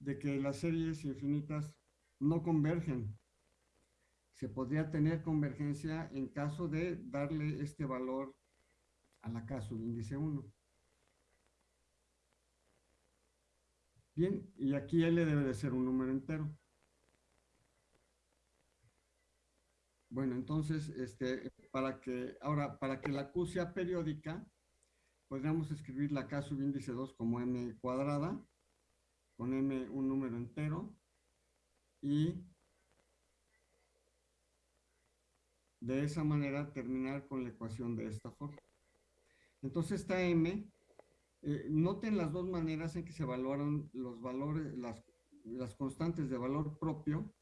de que las series infinitas no convergen. Se podría tener convergencia en caso de darle este valor a la K índice 1. Bien, y aquí L debe de ser un número entero. Bueno, entonces, este, para que, ahora, para que la Q sea periódica, podríamos escribir la K subíndice 2 como M cuadrada, con M un número entero, y de esa manera terminar con la ecuación de esta forma. Entonces esta M, eh, noten las dos maneras en que se evaluaron los valores, las, las constantes de valor propio.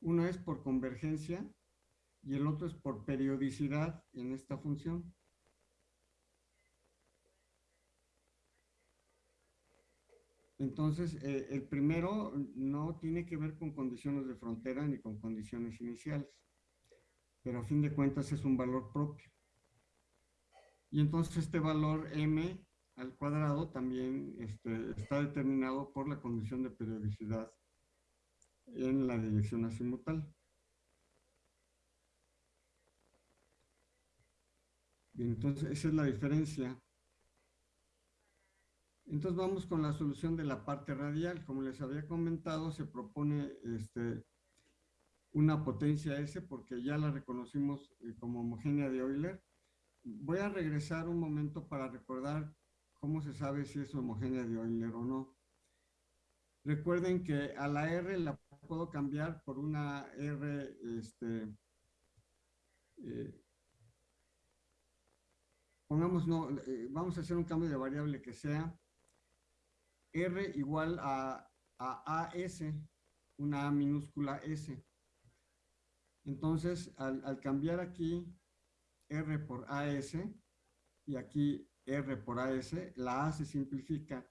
Una es por convergencia y el otro es por periodicidad en esta función. Entonces, eh, el primero no tiene que ver con condiciones de frontera ni con condiciones iniciales, pero a fin de cuentas es un valor propio. Y entonces este valor m al cuadrado también este, está determinado por la condición de periodicidad en la dirección azimutal. Entonces esa es la diferencia entonces vamos con la solución de la parte radial. Como les había comentado, se propone este, una potencia S porque ya la reconocimos eh, como homogénea de Euler. Voy a regresar un momento para recordar cómo se sabe si es homogénea de Euler o no. Recuerden que a la R la puedo cambiar por una R, este, eh, pongamos, no, eh, vamos a hacer un cambio de variable que sea R igual a, AS, una A minúscula S. Entonces, al, cambiar aquí R por AS y aquí R por AS, la A se simplifica.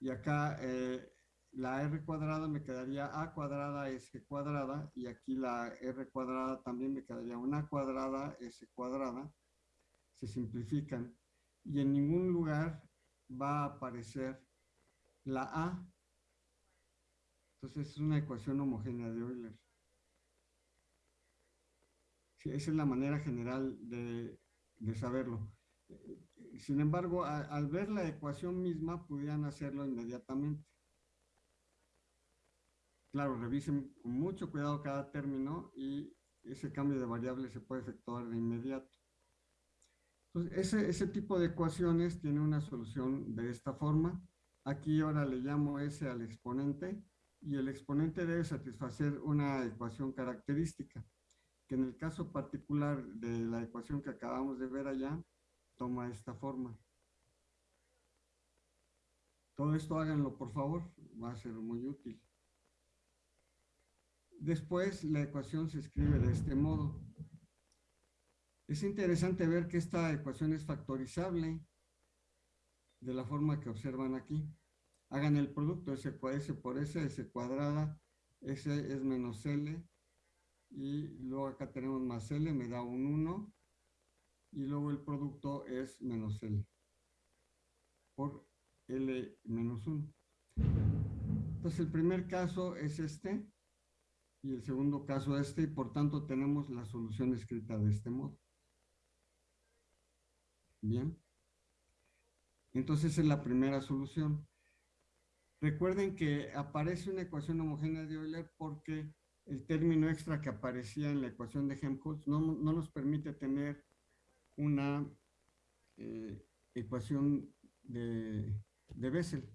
Y acá eh, la R cuadrada me quedaría A cuadrada S cuadrada y aquí la R cuadrada también me quedaría una cuadrada S cuadrada. Se simplifican y en ningún lugar va a aparecer la A. Entonces es una ecuación homogénea de Euler. esa es la manera general de, saberlo. Sin embargo, al ver la ecuación misma, pudieran hacerlo inmediatamente. Claro, revisen con mucho cuidado cada término y ese cambio de variable se puede efectuar de inmediato. Entonces, ese, ese tipo de ecuaciones tiene una solución de esta forma. Aquí ahora le llamo S al exponente y el exponente debe satisfacer una ecuación característica, que en el caso particular de la ecuación que acabamos de ver allá, toma esta forma. Todo esto háganlo por favor, va a ser muy útil. Después la ecuación se escribe de este modo. Es interesante ver que esta ecuación es factorizable de la forma que observan aquí. Hagan el producto S, S por S, S cuadrada, S es menos L, y luego acá tenemos más L, me da un 1, y luego el producto es menos L, por L menos 1. Entonces el primer caso es este, y el segundo caso este, y por tanto tenemos la solución escrita de este modo. Bien. Entonces es la primera solución. Recuerden que aparece una ecuación homogénea de Euler porque el término extra que aparecía en la ecuación de Helmholtz no, nos permite tener una eh, ecuación de, de Bessel.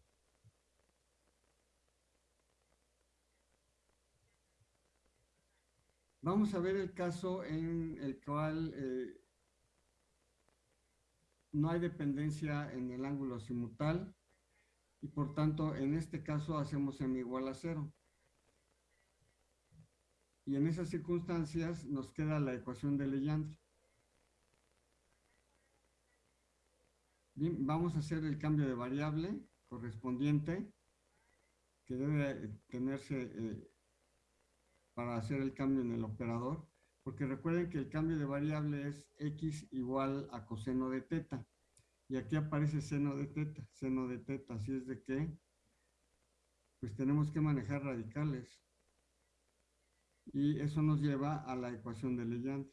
Vamos a ver el caso en el cual eh, no hay dependencia en el ángulo simutal y por tanto en este caso hacemos m igual a cero. Y en esas circunstancias nos queda la ecuación de Legendre. Vamos a hacer el cambio de variable correspondiente que debe tenerse eh, para hacer el cambio en el operador, porque recuerden que el cambio de variable es x igual a coseno de teta. Y aquí aparece seno de teta, seno de teta, así es de que, pues tenemos que manejar radicales. Y eso nos lleva a la ecuación de Legendre,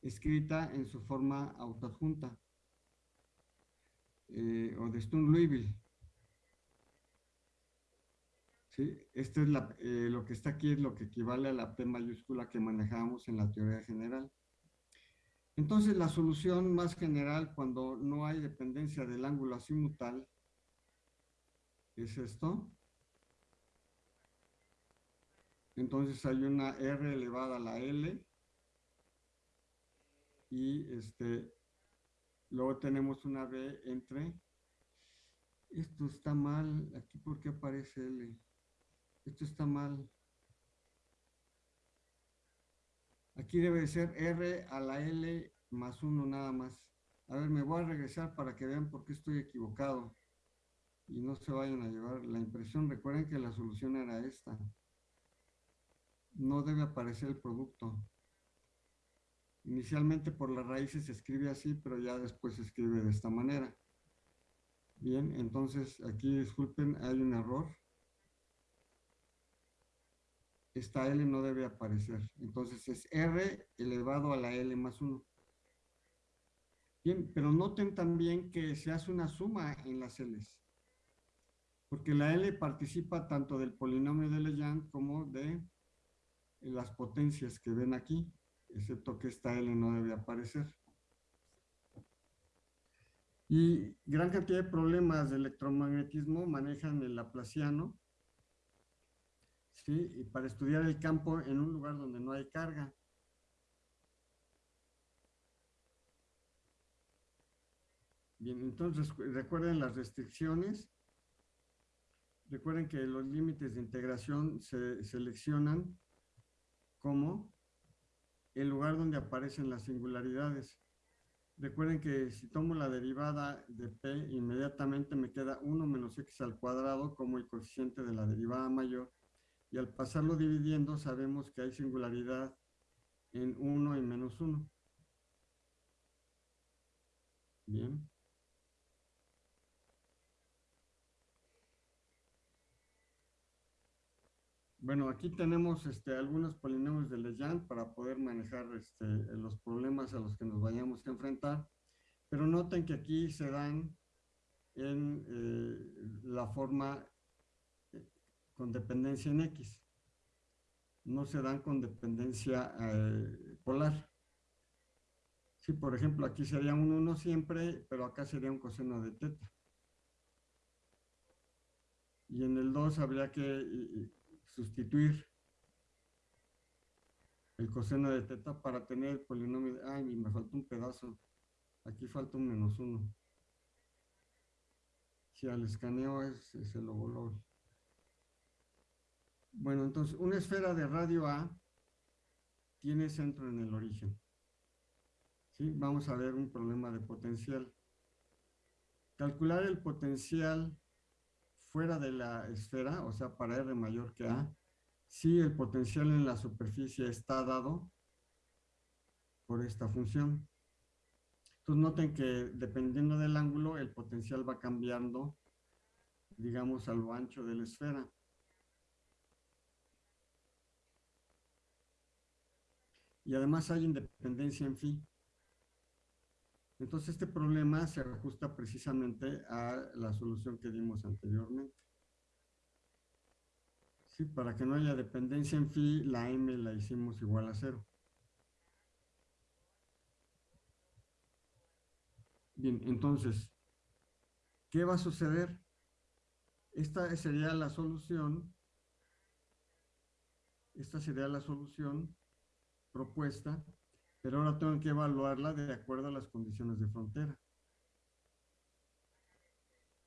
escrita en su forma autoadjunta, eh, o de Stone-Liouville. ¿Sí? Esto es eh, lo que está aquí es lo que equivale a la P mayúscula que manejábamos en la teoría general. Entonces, la solución más general cuando no hay dependencia del ángulo azimutal es esto. Entonces hay una R elevada a la L y este, luego tenemos una B entre, esto está mal, aquí ¿por qué aparece L? Esto está mal. Aquí debe ser R a la L más 1 nada más. A ver, me voy a regresar para que vean por qué estoy equivocado. Y no se vayan a llevar la impresión. Recuerden que la solución era esta. No debe aparecer el producto. Inicialmente por las raíces se escribe así, pero ya después se escribe de esta manera. Bien, entonces aquí disculpen, hay un error esta L no debe aparecer. Entonces es R elevado a la L más 1. Bien, pero noten también que se hace una suma en las L's. Porque la L participa tanto del polinomio de Legendre como de las potencias que ven aquí, excepto que esta L no debe aparecer. Y gran cantidad de problemas de electromagnetismo manejan el laplaciano, ¿sí? Y para estudiar el campo en un lugar donde no hay carga. Bien, entonces recuerden las restricciones. Recuerden que los límites de integración se seleccionan como el lugar donde aparecen las singularidades. Recuerden que si tomo la derivada de p, inmediatamente me queda 1 menos x al cuadrado como el coeficiente de la derivada mayor y al pasarlo dividiendo sabemos que hay singularidad en 1 y menos 1. Bien. Bueno, aquí tenemos este, algunos polinomios de Legendre para poder manejar este, los problemas a los que nos vayamos a enfrentar, pero noten que aquí se dan en eh, la forma con dependencia en X. No se dan con dependencia eh, polar. Sí, por ejemplo, aquí sería un 1 siempre, pero acá sería un coseno de teta. Y en el 2 habría que sustituir el coseno de teta para tener el polinomio. De, ay, me falta un pedazo. Aquí falta un menos 1. Si al escaneo es, es el logolol. Bueno, entonces, una esfera de radio A tiene centro en el origen. ¿Sí? Vamos a ver un problema de potencial. Calcular el potencial fuera de la esfera, o sea, para R mayor que A, si el potencial en la superficie está dado por esta función. Entonces noten que dependiendo del ángulo, el potencial va cambiando, digamos, a lo ancho de la esfera. Y además hay independencia en phi. Entonces este problema se ajusta precisamente a la solución que dimos anteriormente. Sí, para que no haya dependencia en phi, la m la hicimos igual a cero. Bien, entonces, ¿qué va a suceder? Esta sería la solución. Esta sería la solución propuesta, pero ahora tengo que evaluarla de acuerdo a las condiciones de frontera.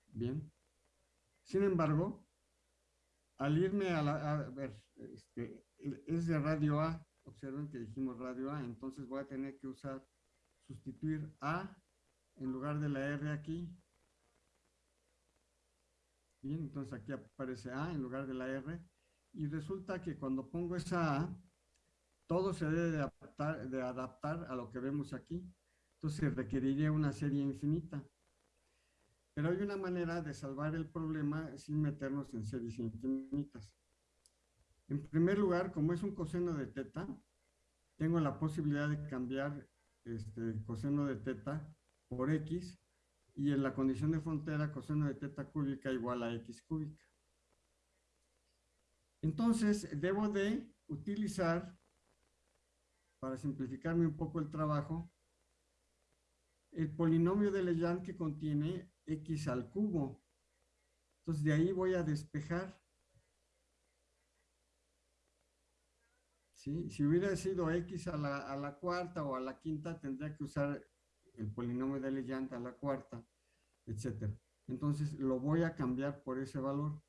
Bien. Sin embargo, al irme a la, a ver, este, es de radio A, observen que dijimos radio A, entonces voy a tener que usar, sustituir A en lugar de la R aquí. Bien, entonces aquí aparece A en lugar de la R. Y resulta que cuando pongo esa A, todo se debe de adaptar, de adaptar a lo que vemos aquí. Entonces requeriría una serie infinita. Pero hay una manera de salvar el problema sin meternos en series infinitas. En primer lugar, como es un coseno de teta, tengo la posibilidad de cambiar este coseno de teta por x y en la condición de frontera coseno de teta cúbica igual a x cúbica. Entonces, debo de utilizar, para simplificarme un poco el trabajo, el polinomio de Legendre que contiene x al cubo. Entonces, de ahí voy a despejar. ¿Sí? Si hubiera sido x a la, a la cuarta o a la quinta, tendría que usar el polinomio de Legendre a la cuarta, etc. Entonces, lo voy a cambiar por ese valor.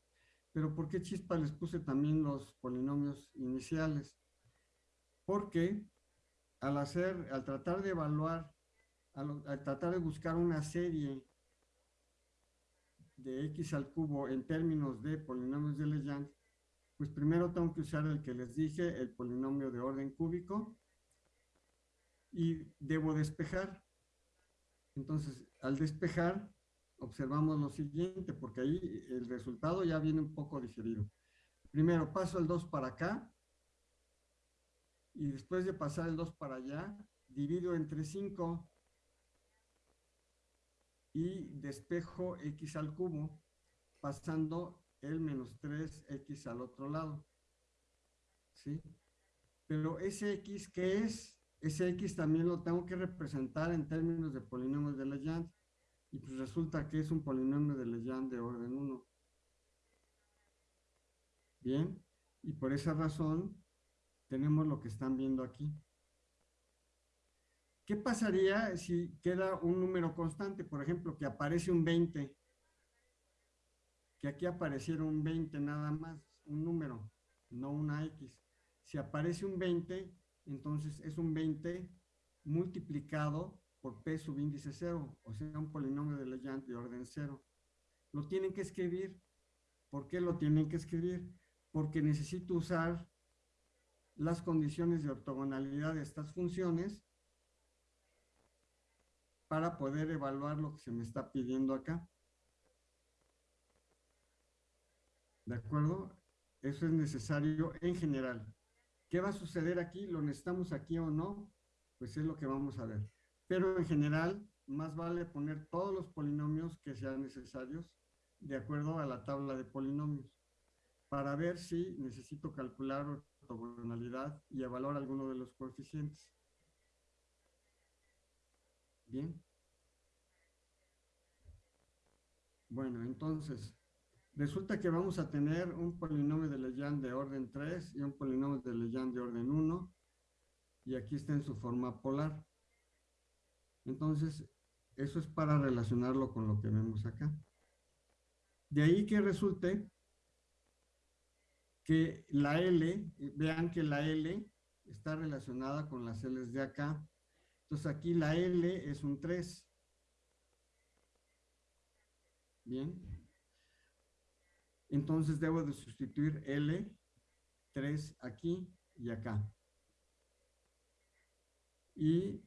Pero ¿por qué chispa les puse también los polinomios iniciales? Porque al hacer, al tratar de evaluar, al, tratar de buscar una serie de x al cubo en términos de polinomios de Legendre, pues primero tengo que usar el que les dije, el polinomio de orden cúbico, y debo despejar. Entonces, al despejar, observamos lo siguiente, porque ahí el resultado ya viene un poco diferido. Primero paso el 2 para acá, y después de pasar el 2 para allá, divido entre 5 y despejo x al cubo, pasando el menos 3x al otro lado. ¿Sí? Pero ese x, ¿qué es? Ese x también lo tengo que representar en términos de polinomios de Legendre. Y pues resulta que es un polinomio de Legendre de orden 1. Bien, y por esa razón tenemos lo que están viendo aquí. ¿Qué pasaría si queda un número constante? Por ejemplo, que aparece un 20. Que aquí apareciera un 20 nada más, un número, no una X. Si aparece un 20, entonces es un 20 multiplicado por p subíndice 0, o sea, un polinomio de Legendre de orden 0. Lo tienen que escribir. ¿Por qué lo tienen que escribir? Porque necesito usar las condiciones de ortogonalidad de estas funciones para poder evaluar lo que se me está pidiendo acá. ¿De acuerdo? Eso es necesario en general. ¿Qué va a suceder aquí? ¿Lo necesitamos aquí o no? Pues es lo que vamos a ver. Pero en general, más vale poner todos los polinomios que sean necesarios de acuerdo a la tabla de polinomios para ver si necesito calcular ortogonalidad y evaluar alguno de los coeficientes. Bien. Bueno, entonces, resulta que vamos a tener un polinomio de Legendre de orden 3 y un polinomio de Legendre de orden 1, y aquí está en su forma polar. Entonces, eso es para relacionarlo con lo que vemos acá. De ahí que resulte que la L, vean que la L está relacionada con las L's de acá. Entonces aquí la L es un 3. Bien. Entonces debo de sustituir L, 3 aquí y acá. Y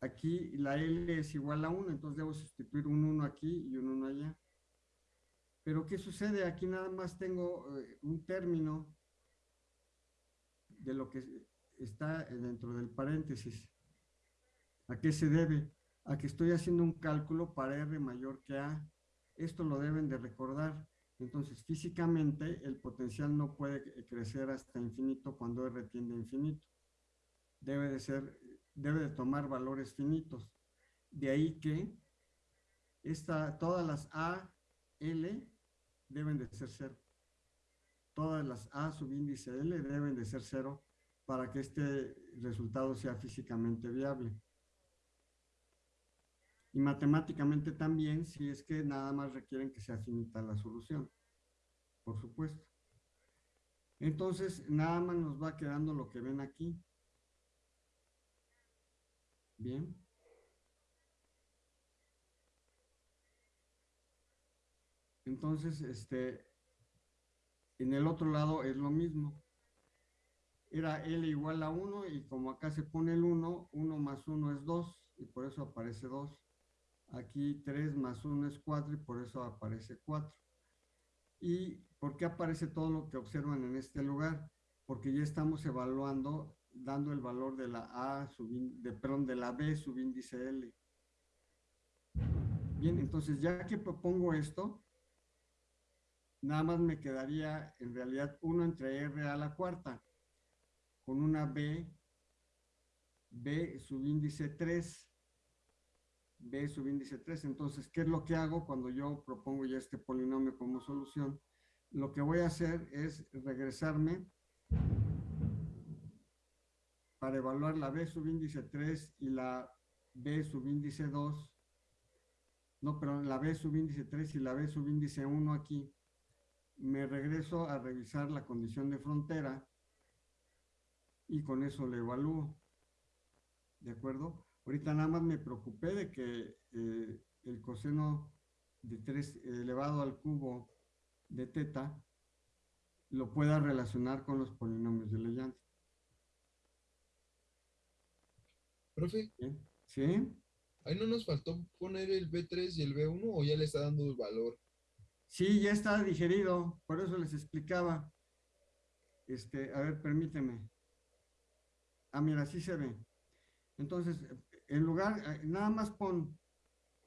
aquí la L es igual a 1, entonces debo sustituir un 1 aquí y un 1 allá. Pero ¿qué sucede? Aquí nada más tengo eh, un término de lo que está dentro del paréntesis. ¿A qué se debe? A que estoy haciendo un cálculo para R mayor que A. Esto lo deben de recordar. Entonces, físicamente, el potencial no puede crecer hasta infinito cuando R tiende infinito. Debe de ser debe de tomar valores finitos. De ahí que esta, todas las A, L deben de ser cero. Todas las A subíndice L deben de ser cero para que este resultado sea físicamente viable. Y matemáticamente también, si es que nada más requieren que sea finita la solución, por supuesto. Entonces, nada más nos va quedando lo que ven aquí. Bien. Entonces, este, en el otro lado es lo mismo. Era L igual a 1 y como acá se pone el 1, 1 más 1 es 2 y por eso aparece 2. Aquí 3 más 1 es 4 y por eso aparece 4. ¿Y por qué aparece todo lo que observan en este lugar? Porque ya estamos evaluando, dando el valor de la A, de, perdón, de la B subíndice L. Bien, entonces ya que propongo esto, nada más me quedaría en realidad 1 entre R a la cuarta, con una B, B subíndice 3, B subíndice 3. Entonces, ¿qué es lo que hago cuando yo propongo ya este polinomio como solución? Lo que voy a hacer es regresarme para evaluar la B subíndice 3 y la B subíndice 2. No, pero la B subíndice 3 y la B subíndice 1 aquí. Me regreso a revisar la condición de frontera y con eso le evalúo. ¿De acuerdo? Ahorita nada más me preocupé de que eh, el coseno de 3 elevado al cubo de teta lo pueda relacionar con los polinomios de Legendre. Profe. ¿Sí? Ahí no nos faltó poner el B3 y el B1 o ya le está dando el valor. Sí, ya está digerido, por eso les explicaba. Este, a ver, permíteme. Ah, mira, así se ve. Entonces, en lugar, eh, nada más pon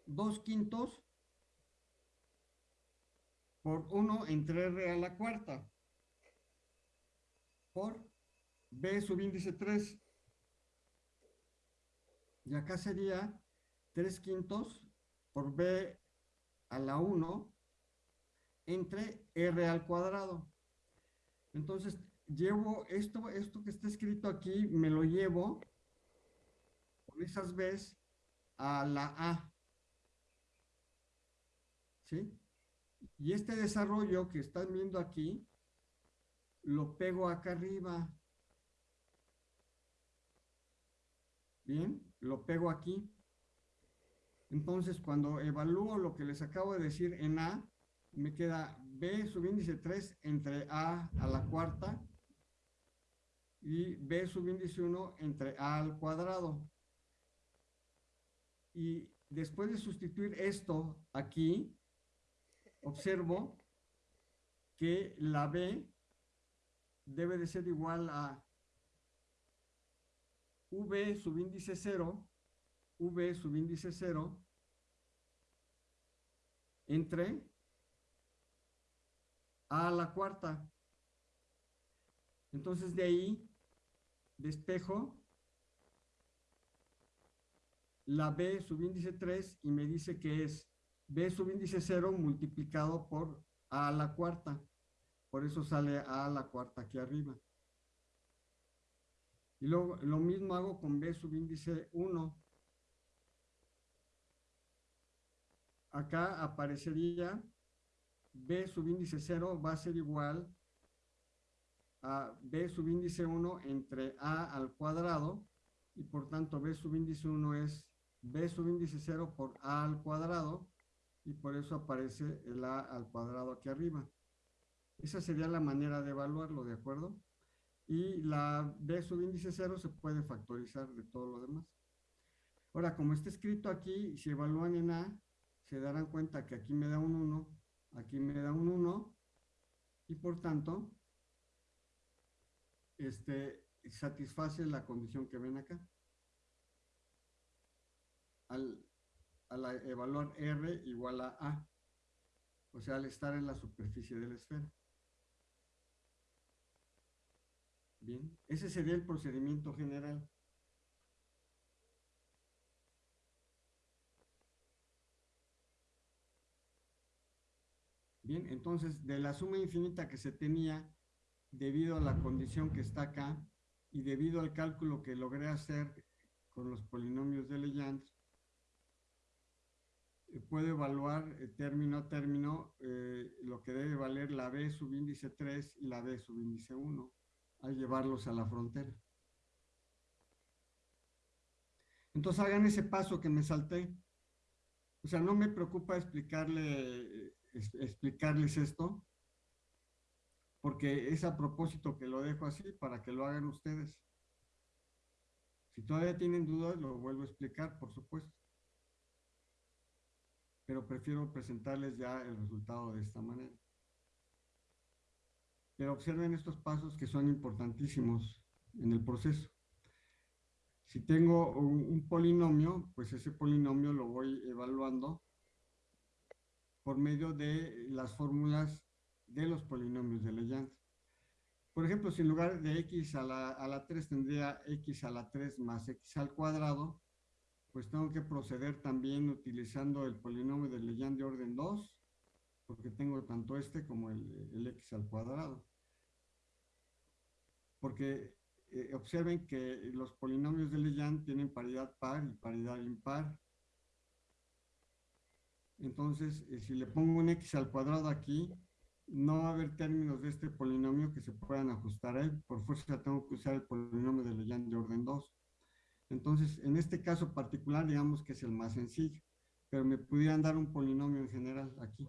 dos quintos por 1 entre R a la cuarta por B subíndice 3. Y acá sería 3 quintos por B a la 1 entre R al cuadrado. Entonces, llevo esto, esto que está escrito aquí, me lo llevo con esas B's a la A. ¿Sí? Y este desarrollo que están viendo aquí, lo pego acá arriba. Bien, lo pego aquí. Entonces, cuando evalúo lo que les acabo de decir en A, me queda B subíndice 3 entre A a la cuarta y B subíndice 1 entre A al cuadrado. Y después de sustituir esto aquí, observo que la B debe de ser igual a V subíndice 0, V subíndice 0, entre A la cuarta. Entonces de ahí despejo la B subíndice 3 y me dice que es B subíndice 0 multiplicado por A a la cuarta. Por eso sale A a la cuarta aquí arriba. Y luego lo mismo hago con B subíndice 1. Acá aparecería B subíndice 0 va a ser igual a B subíndice 1 entre A al cuadrado y por tanto B subíndice 1 es b subíndice 0 por a al cuadrado y por eso aparece el a al cuadrado aquí arriba. Esa sería la manera de evaluarlo, ¿de acuerdo? Y la b subíndice 0 se puede factorizar de todo lo demás. Ahora, como está escrito aquí, si evalúan en a, se darán cuenta que aquí me da un 1, aquí me da un 1, y por tanto, este, satisface la condición que ven acá al, evaluar R igual a A, o sea, al estar en la superficie de la esfera. Bien, ese sería el procedimiento general. Entonces, de la suma infinita que se tenía, debido a la condición que está acá, y debido al cálculo que logré hacer con los polinomios de Legendre, puedo evaluar eh, término a término eh, lo que debe valer la B subíndice 3 y la B subíndice 1 al llevarlos a la frontera. Entonces hagan ese paso que me salté. O sea, no me preocupa explicarle, explicarles esto, porque es a propósito que lo dejo así para que lo hagan ustedes. Si todavía tienen dudas, lo vuelvo a explicar, por supuesto. pero prefiero presentarles ya el resultado de esta manera. Pero observen estos pasos que son importantísimos en el proceso. Si tengo un, polinomio, pues ese polinomio lo voy evaluando por medio de las fórmulas de los polinomios de Legendre. Por ejemplo, si en lugar de x a la, a la 3 tendría x a la 3 más x al cuadrado, pues tengo que proceder también utilizando el polinomio de Legendre de orden 2, porque tengo tanto este como el, el x al cuadrado. Porque eh, observen que los polinomios de Legendre tienen paridad par y paridad impar. Entonces, eh, si le pongo un x al cuadrado aquí, no va a haber términos de este polinomio que se puedan ajustar a él. Por fuerza tengo que usar el polinomio de Legendre de orden 2. Entonces, en este caso particular, digamos que es el más sencillo, pero me pudieran dar un polinomio en general aquí.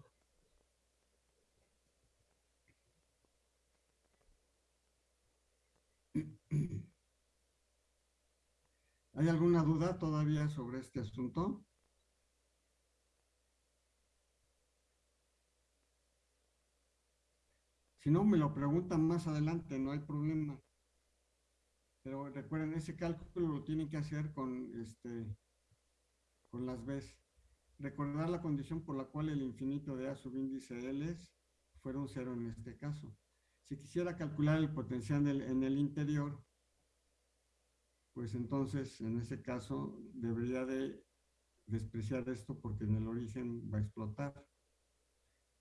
¿Hay alguna duda todavía sobre este asunto? Si no, me lo preguntan más adelante, no hay problema. Pero recuerden, ese cálculo lo tienen que hacer con, este, con las Bs. Recordar la condición por la cual el infinito de A subíndice L fuera un cero en este caso. Si quisiera calcular el potencial en el interior, pues entonces en ese caso debería de despreciar esto porque en el origen va a explotar.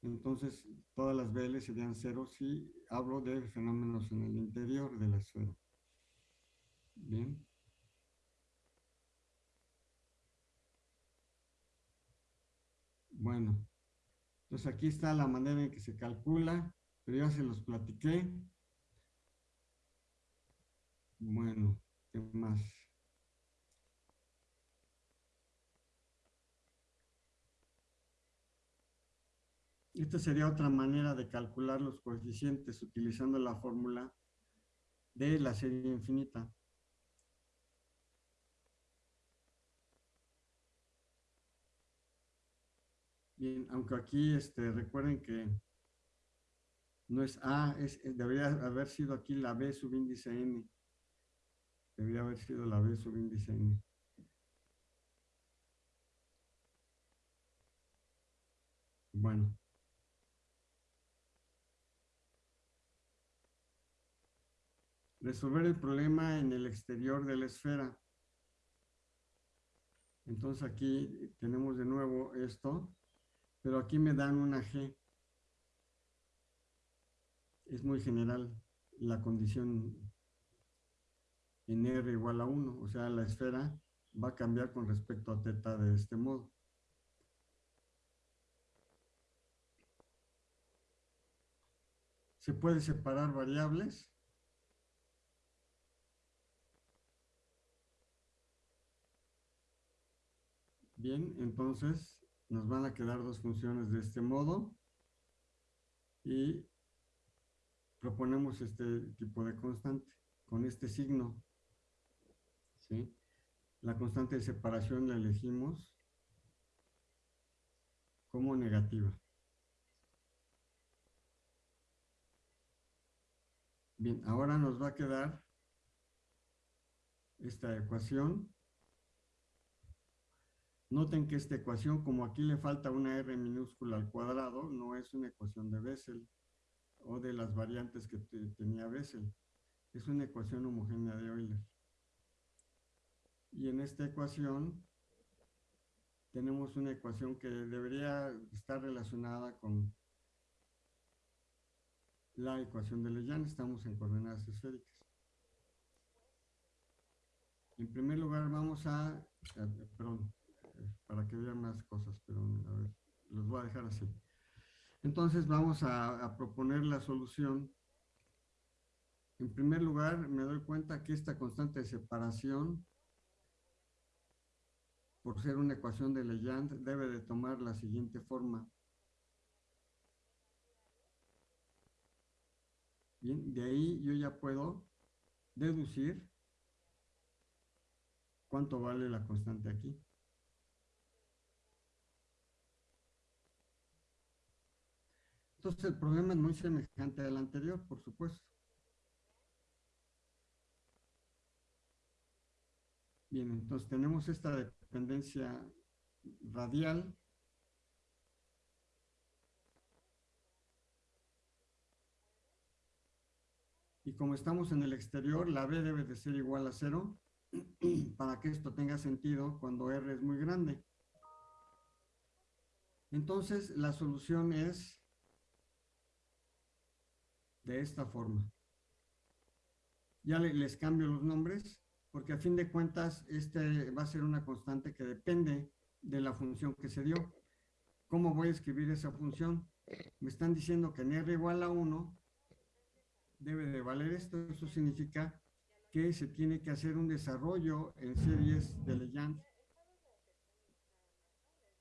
Entonces todas las BL serían cero si hablo de fenómenos en el interior de la esfera. Bien. Bueno, entonces aquí está la manera en que se calcula, pero ya se los platiqué. Bueno, ¿qué más? Esta sería otra manera de calcular los coeficientes utilizando la fórmula de la serie infinita. Bien, aunque aquí este, recuerden que no es A, es, debería haber sido aquí la B subíndice N. Debería haber sido la B subíndice N. Bueno. Resolver el problema en el exterior de la esfera. Entonces aquí tenemos de nuevo esto pero aquí me dan una G. Es muy general la condición en R igual a 1, o sea, la esfera va a cambiar con respecto a teta de este modo. ¿Se puede separar variables? Bien, entonces nos van a quedar dos funciones de este modo y proponemos este tipo de constante con este signo. ¿sí? La constante de separación la elegimos como negativa. Bien, ahora nos va a quedar esta ecuación Noten que esta ecuación, como aquí le falta una r minúscula al cuadrado, no es una ecuación de Bessel o de las variantes que tenía Bessel. Es una ecuación homogénea de Euler. Y en esta ecuación tenemos una ecuación que debería estar relacionada con la ecuación de Legendre. Estamos en coordenadas esféricas. En primer lugar vamos a, perdón, para que vean más cosas, pero a ver, los voy a dejar así. Entonces vamos a, proponer la solución. En primer lugar, me doy cuenta que esta constante de separación, por ser una ecuación de Legendre, debe de tomar la siguiente forma. Bien, de ahí yo ya puedo deducir cuánto vale la constante aquí. Entonces el problema es muy semejante al anterior, por supuesto. Bien, entonces tenemos esta dependencia radial. Y como estamos en el exterior, la B debe de ser igual a cero para que esto tenga sentido cuando R es muy grande. Entonces, la solución es de esta forma. Ya les cambio los nombres, porque a fin de cuentas, este va a ser una constante que depende de la función que se dio. ¿Cómo voy a escribir esa función? Me están diciendo que en R igual a 1 debe de valer esto. Eso significa que se tiene que hacer un desarrollo en series de Legend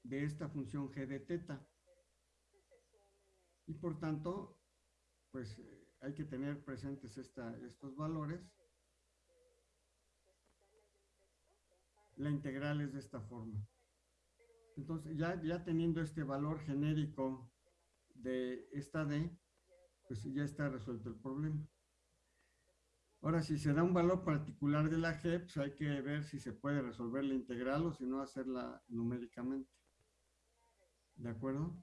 de esta función g de teta. Y por tanto, pues eh, hay que tener presentes estos valores. La integral es de esta forma. Entonces, ya, ya teniendo este valor genérico de esta D, pues ya está resuelto el problema. Ahora, si se da un valor particular de la G, pues hay que ver si se puede resolver la integral o si no hacerla numéricamente. ¿De acuerdo?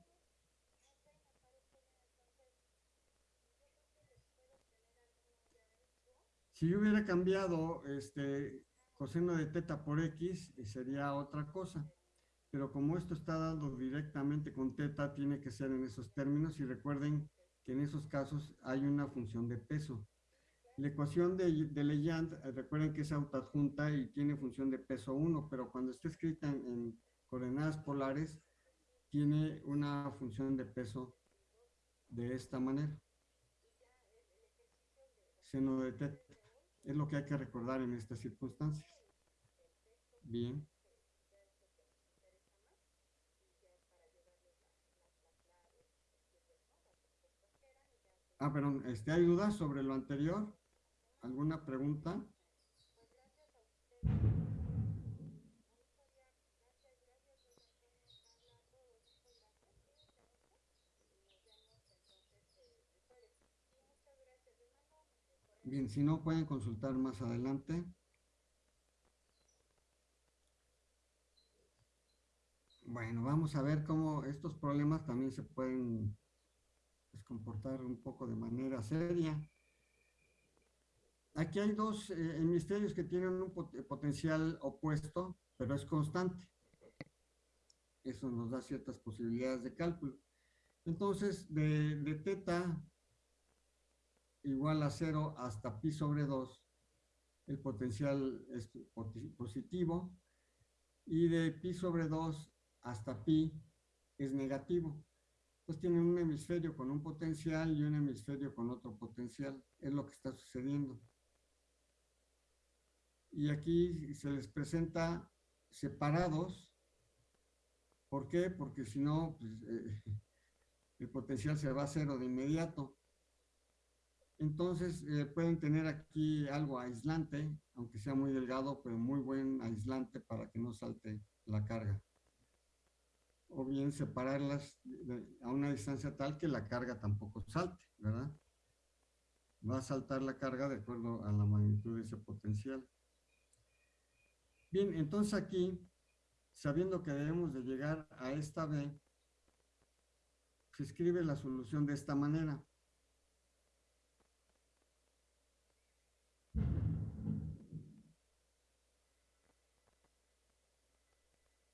Si yo hubiera cambiado este coseno de teta por x, eh, sería otra cosa. Pero como esto está dado directamente con teta, tiene que ser en esos términos. Y recuerden que en esos casos hay una función de peso. La ecuación de, de eh, recuerden que es autoadjunta y tiene función de peso 1, pero cuando está escrita en coordenadas polares, tiene una función de peso de esta manera. Seno de teta. Es lo que hay que recordar en estas circunstancias. Bien. Ah, perdón, este, ¿hay dudas sobre lo anterior? ¿Alguna pregunta? Si no pueden consultar más adelante. Bueno, vamos a ver cómo estos problemas también se pueden pues, comportar un poco de manera seria. Aquí hay dos eh, hemisferios que tienen un potencial opuesto, pero es constante. Eso nos da ciertas posibilidades de cálculo. Entonces, de, de teta igual a 0 hasta pi sobre 2, el potencial es positivo, y de pi sobre 2 hasta pi es negativo. Pues tienen un hemisferio con un potencial y un hemisferio con otro potencial. Es lo que está sucediendo. Y aquí se les presenta separados. ¿Por qué? Porque si no, pues, eh, el potencial se va a cero de inmediato. Entonces eh, pueden tener aquí algo aislante, aunque sea muy delgado, pero muy buen aislante para que no salte la carga. O bien separarlas a una distancia tal que la carga tampoco salte, ¿verdad? Va a saltar la carga de acuerdo a la magnitud de ese potencial. Bien, entonces aquí, sabiendo que debemos de llegar a esta B, se escribe la solución de esta manera.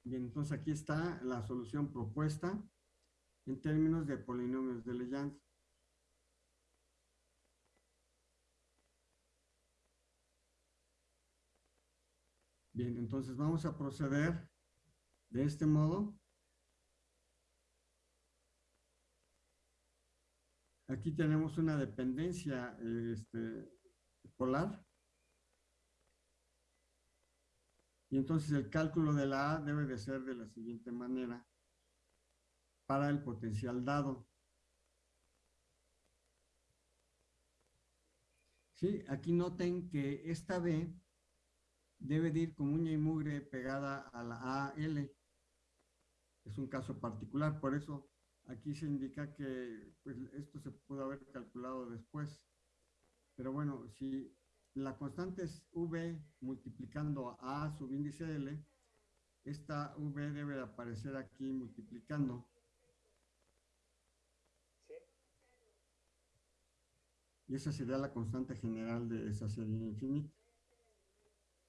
Bien, entonces aquí está la solución propuesta en términos de polinomios de Legendre. Bien, entonces vamos a proceder de este modo. Aquí tenemos una dependencia este, polar. Y entonces el cálculo de la A debe de ser de la siguiente manera para el potencial dado. Sí, aquí noten que esta B debe de ir con uña y mugre pegada a la AL. Es un caso particular, por eso aquí se indica que pues, esto se pudo haber calculado después. Pero bueno, si la constante es V multiplicando a A índice L, esta V debe aparecer aquí multiplicando. Y esa sería la constante general de esa serie infinita.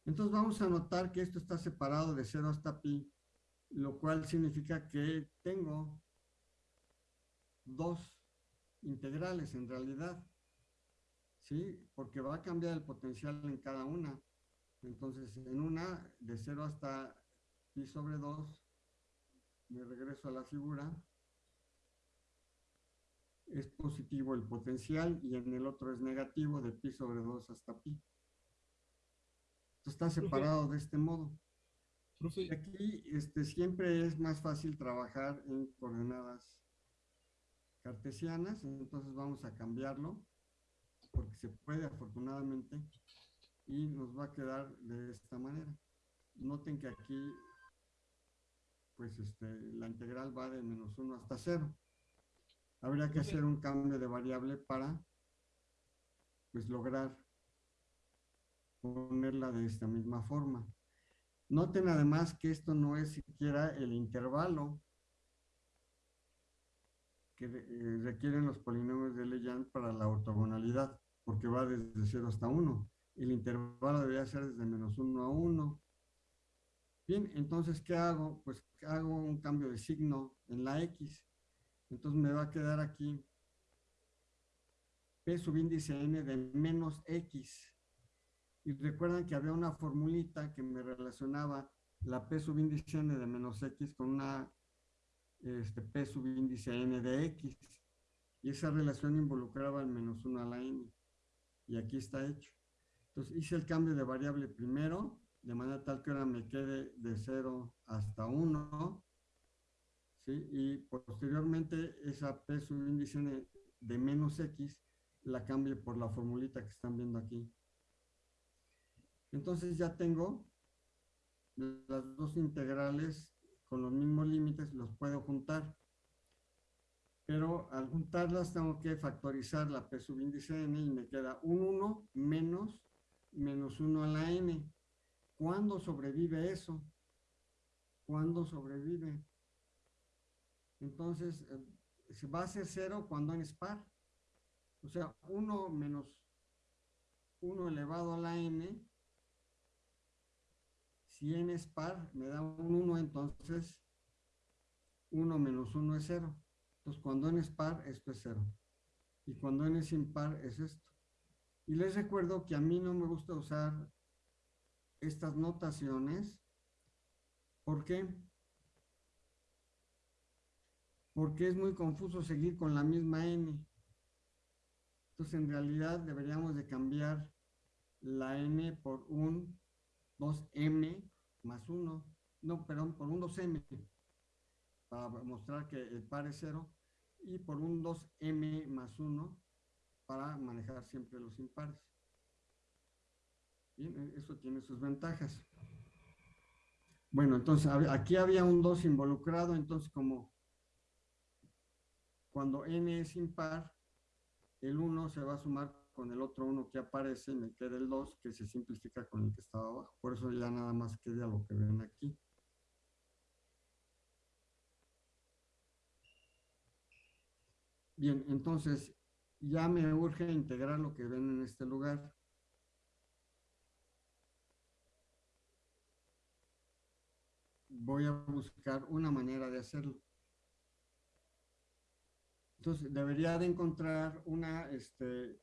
Entonces vamos a notar que esto está separado de 0 hasta pi, lo cual significa que tengo dos integrales en realidad, ¿sí? Porque va a cambiar el potencial en cada una. Entonces, en una, de 0 hasta pi sobre 2, me regreso a la figura, es positivo el potencial y en el otro es negativo de pi sobre 2 hasta pi. está separado de este modo. Aquí este, siempre es más fácil trabajar en coordenadas cartesianas, entonces vamos a cambiarlo, porque se puede afortunadamente, y nos va a quedar de esta manera. Noten que aquí, pues este, la integral va de menos 1 hasta 0 habría que hacer un cambio de variable para pues lograr ponerla de esta misma forma. Noten además que esto no es siquiera el intervalo que eh, requieren los polinomios de Legend para la ortogonalidad, porque va desde 0 hasta 1. El intervalo debería ser desde menos 1 a 1. Bien, entonces, ¿qué hago? Pues hago un cambio de signo en la X. Entonces me va a quedar aquí P subíndice n de menos x. Y recuerdan que había una formulita que me relacionaba la P subíndice n de menos x con una este, P subíndice n de x. Y esa relación involucraba el menos 1 a la n. Y aquí está hecho. Entonces hice el cambio de variable primero, de manera tal que ahora me quede de 0 hasta 1 y posteriormente esa P subíndice de menos X la cambie por la formulita que están viendo aquí. Entonces ya tengo las dos integrales con los mismos límites, los puedo juntar. Pero al juntarlas tengo que factorizar la P subíndice n y me queda un 1 menos menos 1 a la n. ¿Cuándo sobrevive eso? ¿Cuándo sobrevive? Entonces, se va a ser cero cuando n es par. O sea, 1 menos 1 elevado a la n, si n es par, me da un 1, entonces 1 menos 1 es 0. Entonces, cuando n es par, esto es 0. Y cuando n es impar, es esto. Y les recuerdo que a mí no me gusta usar estas notaciones. ¿Por qué? porque es muy confuso seguir con la misma n. Entonces, en realidad deberíamos de cambiar la n por un 2m más 1, no, perdón, por un 2m, para mostrar que el par es 0, y por un 2m más 1, para manejar siempre los impares. Bien, e, eso tiene sus ventajas. Bueno, entonces aquí había un 2 involucrado, entonces como cuando n es impar, el 1 se va a sumar con el otro 1 que aparece me queda el 2 que se simplifica con el que estaba abajo. Por eso ya nada más queda lo que ven aquí. Bien, entonces ya me urge integrar lo que ven en este lugar. Voy a buscar una manera de hacerlo. Entonces, debería de encontrar una, este,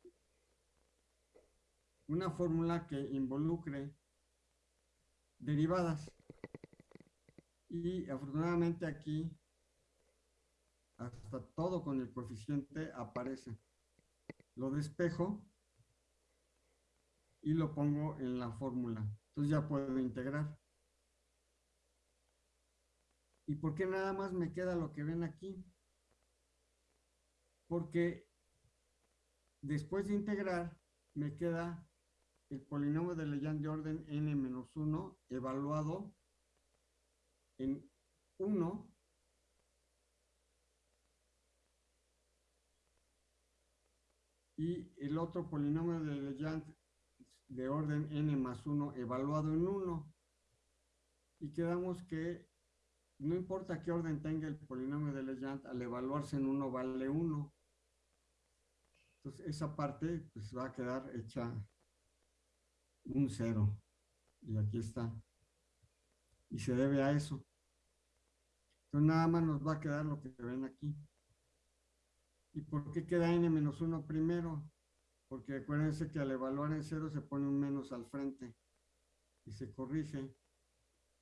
una fórmula que involucre derivadas. Y afortunadamente aquí, hasta todo con el coeficiente aparece. Lo despejo y lo pongo en la fórmula. Entonces ya puedo integrar. ¿Y por qué nada más me queda lo que ven aquí? porque después de integrar me queda el polinomio de Legend de orden n-1 evaluado en 1 y el otro polinomio de Legendre de orden n más 1 evaluado en 1. Y quedamos que no importa qué orden tenga el polinomio de Legendre, al evaluarse en 1 vale 1. Entonces esa parte pues va a quedar hecha un 0. Y aquí está. Y se debe a eso. Entonces nada más nos va a quedar lo que ven aquí. ¿Y por qué queda n menos 1 primero? Porque acuérdense que al evaluar en 0 se pone un menos al frente y se corrige.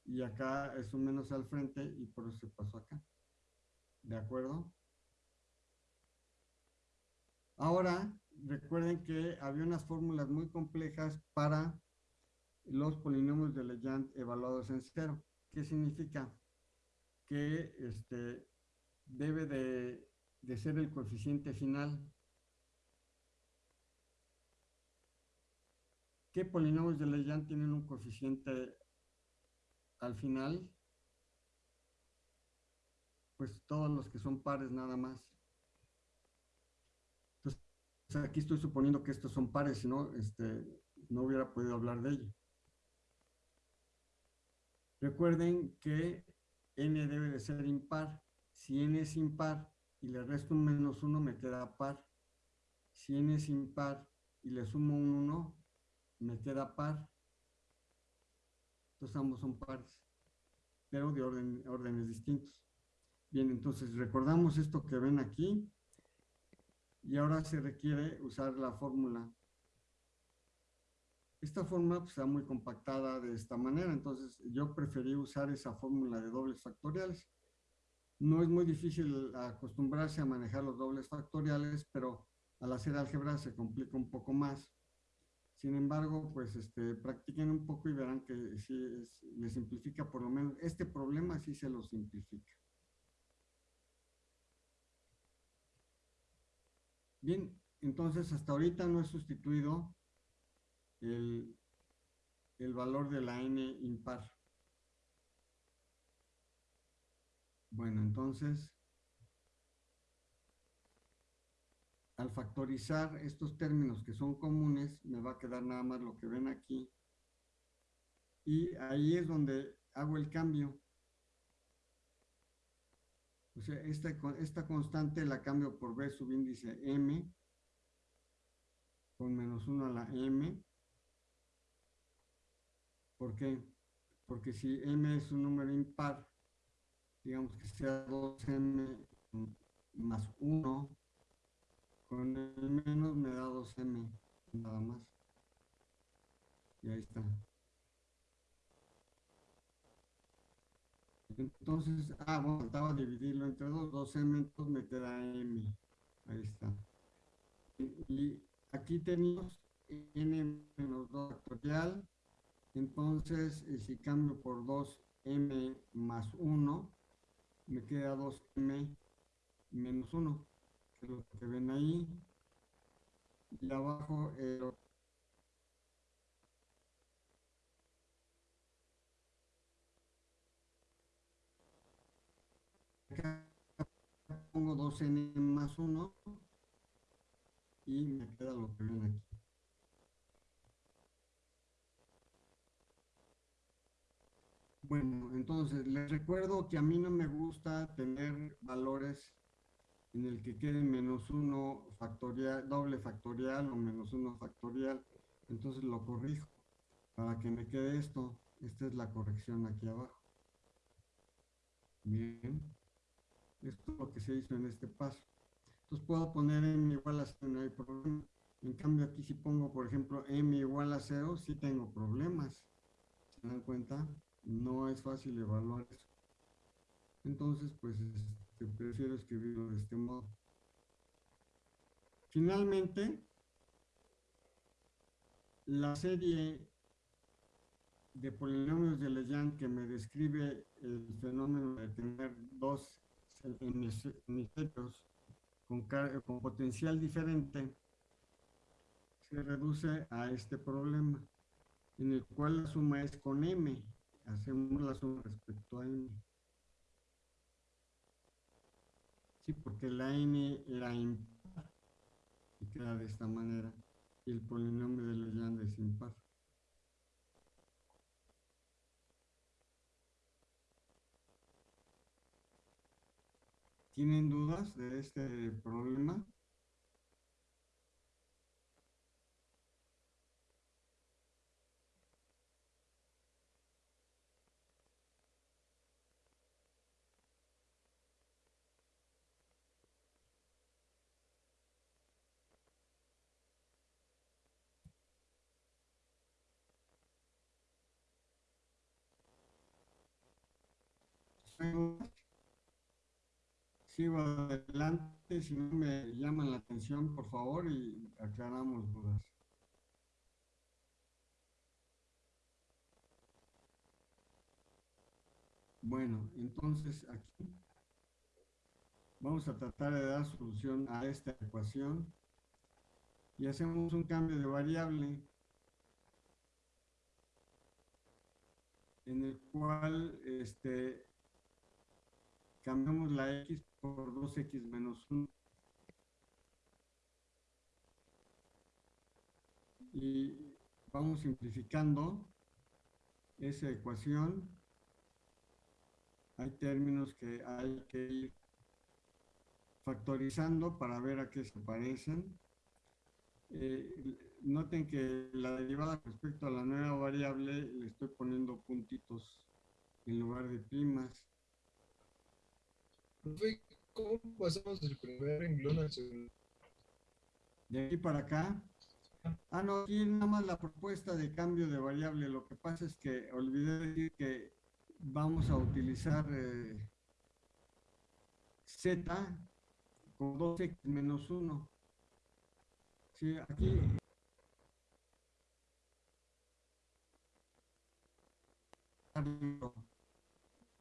Y acá es un menos al frente y por eso se pasó acá. ¿De acuerdo? Ahora, recuerden que había unas fórmulas muy complejas para los polinomios de Legendre evaluados en cero. ¿Qué significa? Que este, debe de, de ser el coeficiente final. ¿Qué polinomios de Legendre tienen un coeficiente al final? Pues todos los que son pares nada más. Entonces, aquí estoy suponiendo que estos son pares, si no, este, no hubiera podido hablar de ello. Recuerden que n debe de ser impar. Si n es impar y le resto un menos 1, me queda par. Si n es impar y le sumo un 1, me queda par. Entonces ambos son pares, pero de orden, órdenes distintos. Bien, entonces recordamos esto que ven aquí. Y ahora se requiere usar la fórmula esta fórmula pues, está muy compactada de esta manera, entonces yo preferí usar esa fórmula de dobles factoriales. No es muy difícil acostumbrarse a manejar los dobles factoriales, pero al hacer álgebra se complica un poco más. Sin embargo, pues este, practiquen un poco y verán que sí les simplifica por lo menos. Este problema sí se lo simplifica. Bien, entonces hasta ahorita no he sustituido el, el valor de la n impar. Bueno, entonces, al factorizar estos términos que son comunes, me va a quedar nada más lo que ven aquí. Y ahí es donde hago el cambio. O sea, esta, esta constante la cambio por b subíndice m con menos 1 a la m ¿Por qué? Porque si m es un número impar, digamos que sea 2m más 1, con el menos me da 2m, nada más. Y ahí está. Entonces, ah, bueno, faltaba dividirlo entre 2, 2m, entonces me queda m. Ahí está. Y, aquí tenemos n menos 2 factorial entonces, si cambio por 2m más 1, me queda 2m menos 1, que es lo que ven ahí. Y abajo el Acá pongo 2n más 1 y me queda lo que ven aquí. Bueno, entonces les recuerdo que a mí no me gusta tener valores en el que queden menos uno factorial, doble factorial o menos uno factorial. Entonces lo corrijo para que me quede esto. Esta es la corrección aquí abajo. Bien. Esto es lo que se hizo en este paso. Entonces puedo poner m igual a 0, no hay problema. En cambio aquí si pongo, por ejemplo, m igual a 0, sí tengo problemas. ¿Se dan cuenta? No es fácil evaluar eso. Entonces, pues este, prefiero escribirlo de este modo. Finalmente, la serie de polinomios de Legendre que me describe el fenómeno de tener dos hemisferios con, con potencial diferente se reduce a este problema, en el cual la suma es con m, hacemos la suma respecto a n. Sí, porque la n era impar. ¿Y queda de esta manera y el polinomio de Legendre es impar. ¿Tienen dudas de este problema? Sigo adelante, si no me llaman la atención, por favor, y aclaramos dudas. Bueno, entonces aquí vamos a tratar de dar solución a esta ecuación y hacemos un cambio de variable en el cual este, cambiamos la x por 2x menos 1. Y vamos simplificando esa ecuación. Hay términos que hay que ir factorizando para ver a qué se parecen. Eh, noten que la derivada respecto a la nueva variable le estoy poniendo puntitos en lugar de primas. ¿Cómo pasamos del primer renglón al segundo? De aquí para acá. Ah, no, aquí nada más la propuesta de cambio de variable. Lo que pasa es que olvidé decir que vamos a utilizar eh, z con 2x menos 1. Sí, aquí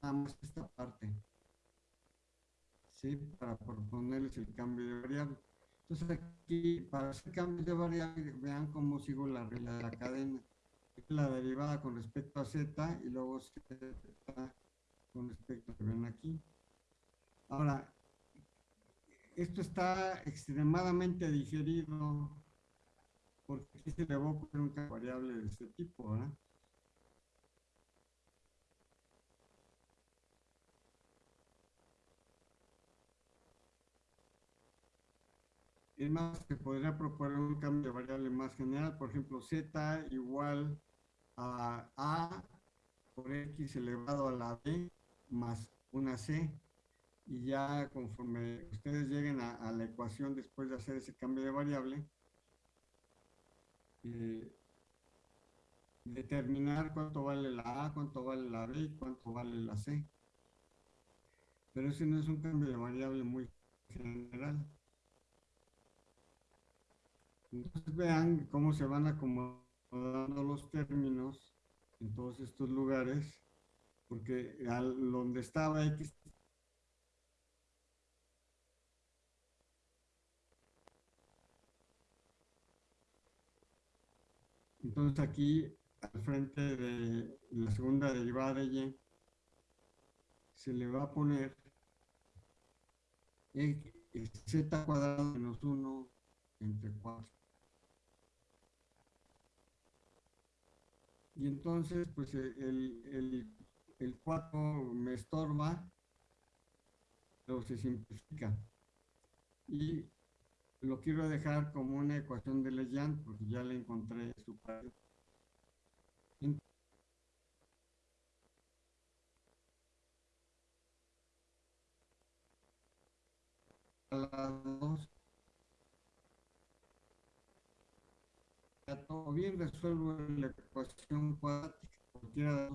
nada más esta parte. ¿Sí? Para proponerles el cambio de variable. Entonces aquí, para hacer cambios de variable, vean cómo sigo la regla de la cadena. La derivada con respecto a z y luego z con respecto a que ven aquí. Ahora, esto está extremadamente digerido porque aquí se le va a poner un variable de este tipo, ¿verdad? Es más, se podría proponer un cambio de variable más general, por ejemplo, z igual a a por x elevado a la b más una c. Y ya conforme ustedes lleguen a, la ecuación después de hacer ese cambio de variable, eh, determinar cuánto vale la a, cuánto vale la b y cuánto vale la c. Pero ese no es un cambio de variable muy general. Entonces vean cómo se van acomodando los términos en todos estos lugares, porque al, donde estaba X Entonces aquí, al frente de la segunda derivada de y, se le va a poner z cuadrado menos 1 entre 4. Y entonces, pues eh, el, el, 4 me estorba, pero se simplifica. Y lo quiero dejar como una ecuación de Legendre porque ya le encontré su padre. O bien resuelvo la ecuación cuadrática, cualquiera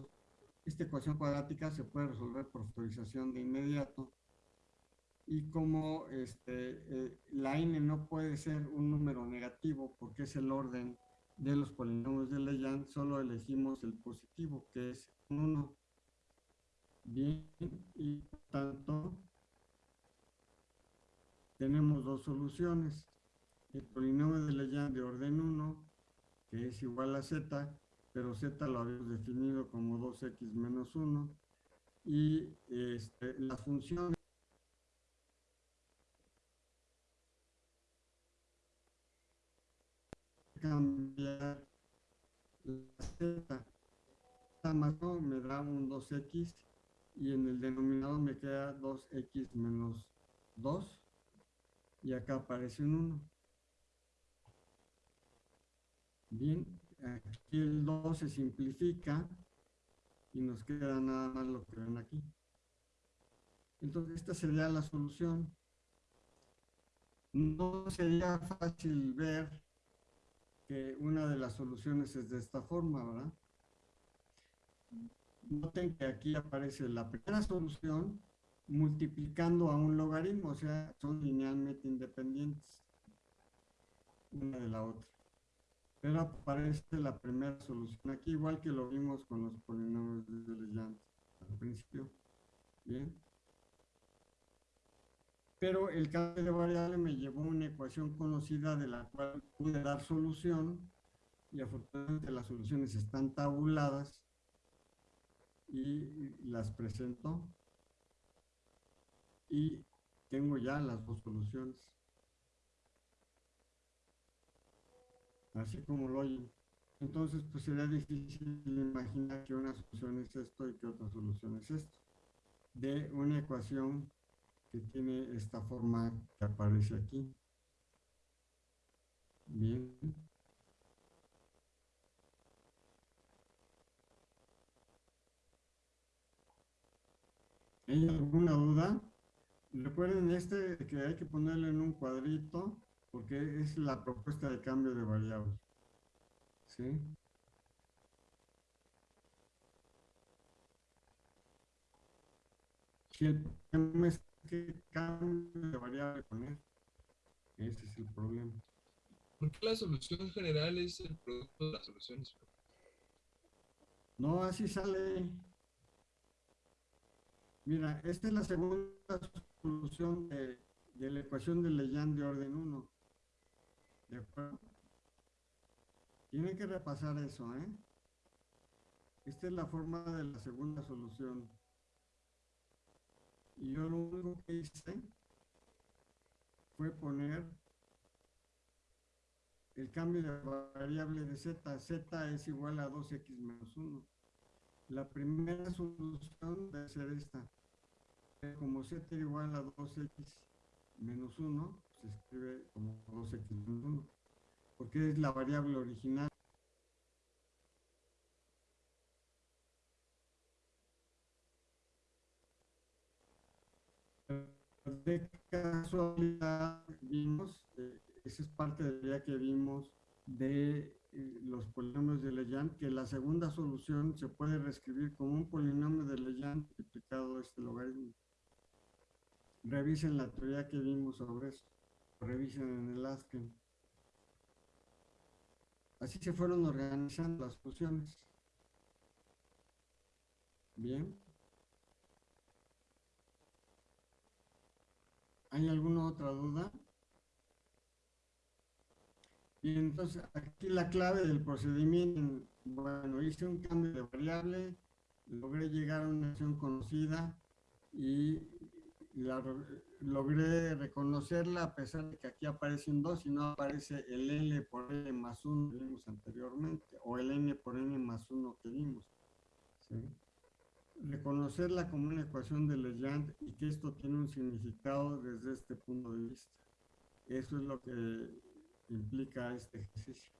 Esta ecuación cuadrática se puede resolver por factorización de inmediato. Y como este, eh, la n no puede ser un número negativo porque es el orden de los polinomios de Legendre, solo elegimos el positivo, que es 1. Bien, y por tanto, tenemos dos soluciones. El polinomio de Legendre de orden 1 que es igual a z, pero z lo habíamos definido como 2x menos 1, y este, la función cambiar la z. Más no me da un 2x y en el denominador me queda 2x menos 2 y acá aparece un 1. Bien, aquí el 2 se simplifica y nos queda nada más lo que ven aquí. Entonces, esta sería la solución. No sería fácil ver que una de las soluciones es de esta forma, ¿verdad? Noten que aquí aparece la primera solución multiplicando a un logaritmo, o sea, son linealmente independientes una de la otra. Pero aparece la primera solución aquí, igual que lo vimos con los polinomios de Legendre al principio. Bien. Pero el cambio de variable me llevó a una ecuación conocida de la cual pude dar solución y afortunadamente las soluciones están tabuladas y las presento y tengo ya las dos soluciones. Así como lo oyen. Entonces, pues sería difícil imaginar que una solución es esto y que otra solución es esto. De una ecuación que tiene esta forma que aparece aquí. Bien. ¿Hay alguna duda? Recuerden este que hay que ponerlo en un cuadrito porque es la propuesta de cambio de variables. ¿Sí? Si el problema es que cambio de variable poner, ese es el problema. ¿Por qué la solución general es el producto de las soluciones? No, así sale. Mira, esta es la segunda solución de, de la ecuación de Legendre de orden 1. ¿De acuerdo? Tienen que repasar eso, ¿eh? Esta es la forma de la segunda solución. Y yo lo único que hice fue poner el cambio de variable de z. z es igual a 2x menos 1. La primera solución debe ser esta. Como z igual a 2x menos 1, se escribe como 2x1, porque es la variable original. De casualidad vimos, eh, esa es parte de la que vimos de eh, los polinomios de Legendre, que la segunda solución se puede reescribir como un polinomio de Legendre multiplicado este logaritmo. Revisen la teoría que vimos sobre eso revisen en el ASCII. Así se fueron organizando las funciones. Bien. ¿Hay alguna otra duda? Y entonces aquí la clave del procedimiento, bueno, hice un cambio de variable, logré llegar a una acción conocida y la, logré reconocerla a pesar de que aquí aparece un 2 y no aparece el L por L más 1 que vimos anteriormente o el N por N más 1 que vimos. Reconocerla como una ecuación de Legendre y que esto tiene un significado desde este punto de vista. Eso es lo que implica este ejercicio.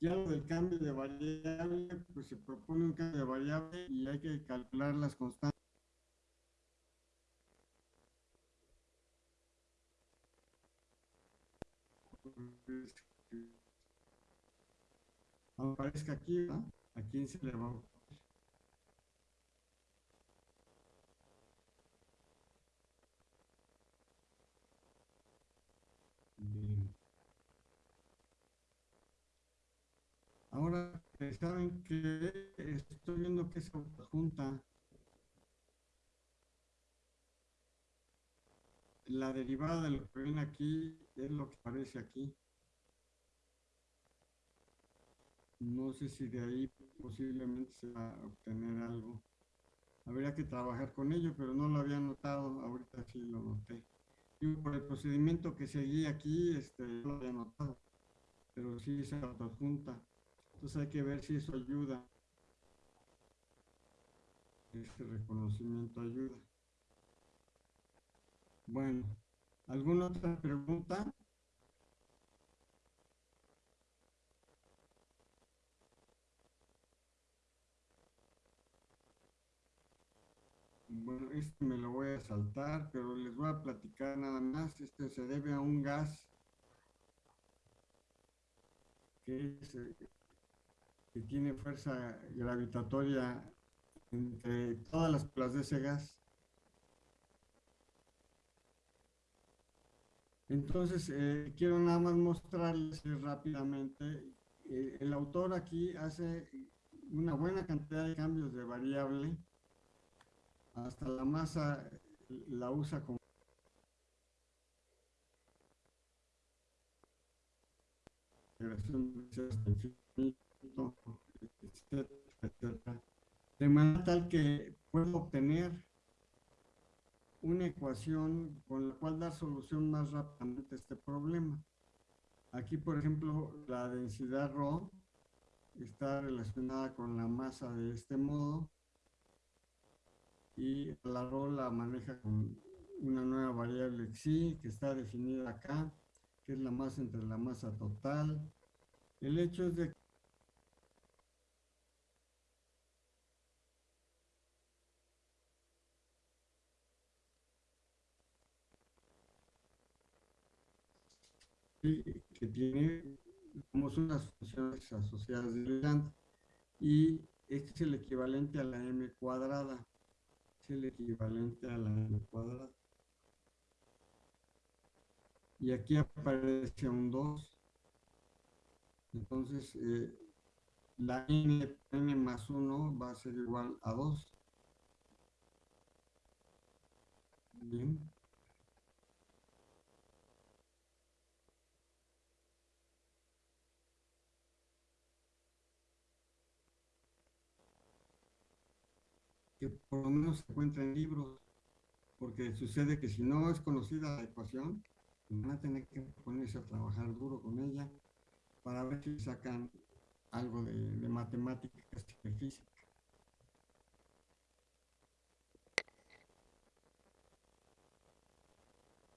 Ya lo del cambio de variable, pues se propone un cambio de variable y hay que calcular las constantes aparezca aquí, ¿a quién se le va a Bien. Ahora, saben que estoy viendo que se junta la derivada de lo que ven aquí es lo que aparece aquí. No sé si de ahí posiblemente se va a obtener algo. Habría que trabajar con ello, pero no lo había notado, ahorita sí lo noté. Y por el procedimiento que seguí aquí, este, no lo había notado. Pero sí se autoadjunta. Entonces hay que ver si eso ayuda. Este reconocimiento ayuda. Bueno, ¿alguna otra pregunta? Bueno, este me lo voy a saltar, pero les voy a platicar nada más. Este se debe a un gas que, tiene fuerza gravitatoria entre todas las plas de ese gas. Entonces, eh, quiero nada más mostrarles rápidamente. Eh, el autor aquí hace una buena cantidad de cambios de variable hasta la masa la usa como de manera tal que puedo obtener una ecuación con la cual dar solución más rápidamente a este problema. Aquí, por ejemplo, la densidad ρ está relacionada con la masa de este modo y la rho la maneja con una nueva variable xi que está definida acá, que es la masa entre la masa total. El hecho es de que tiene como son las funciones asociadas de y este es el equivalente a la m cuadrada es el equivalente a la n cuadrada. Y aquí aparece un 2. Entonces, eh, la n, n más 1 va a ser igual a 2. Bien. Que por lo menos se encuentra en libros, porque sucede que si no es conocida la ecuación, van a tener que ponerse a trabajar duro con ella para ver si sacan algo de, de matemáticas y de física.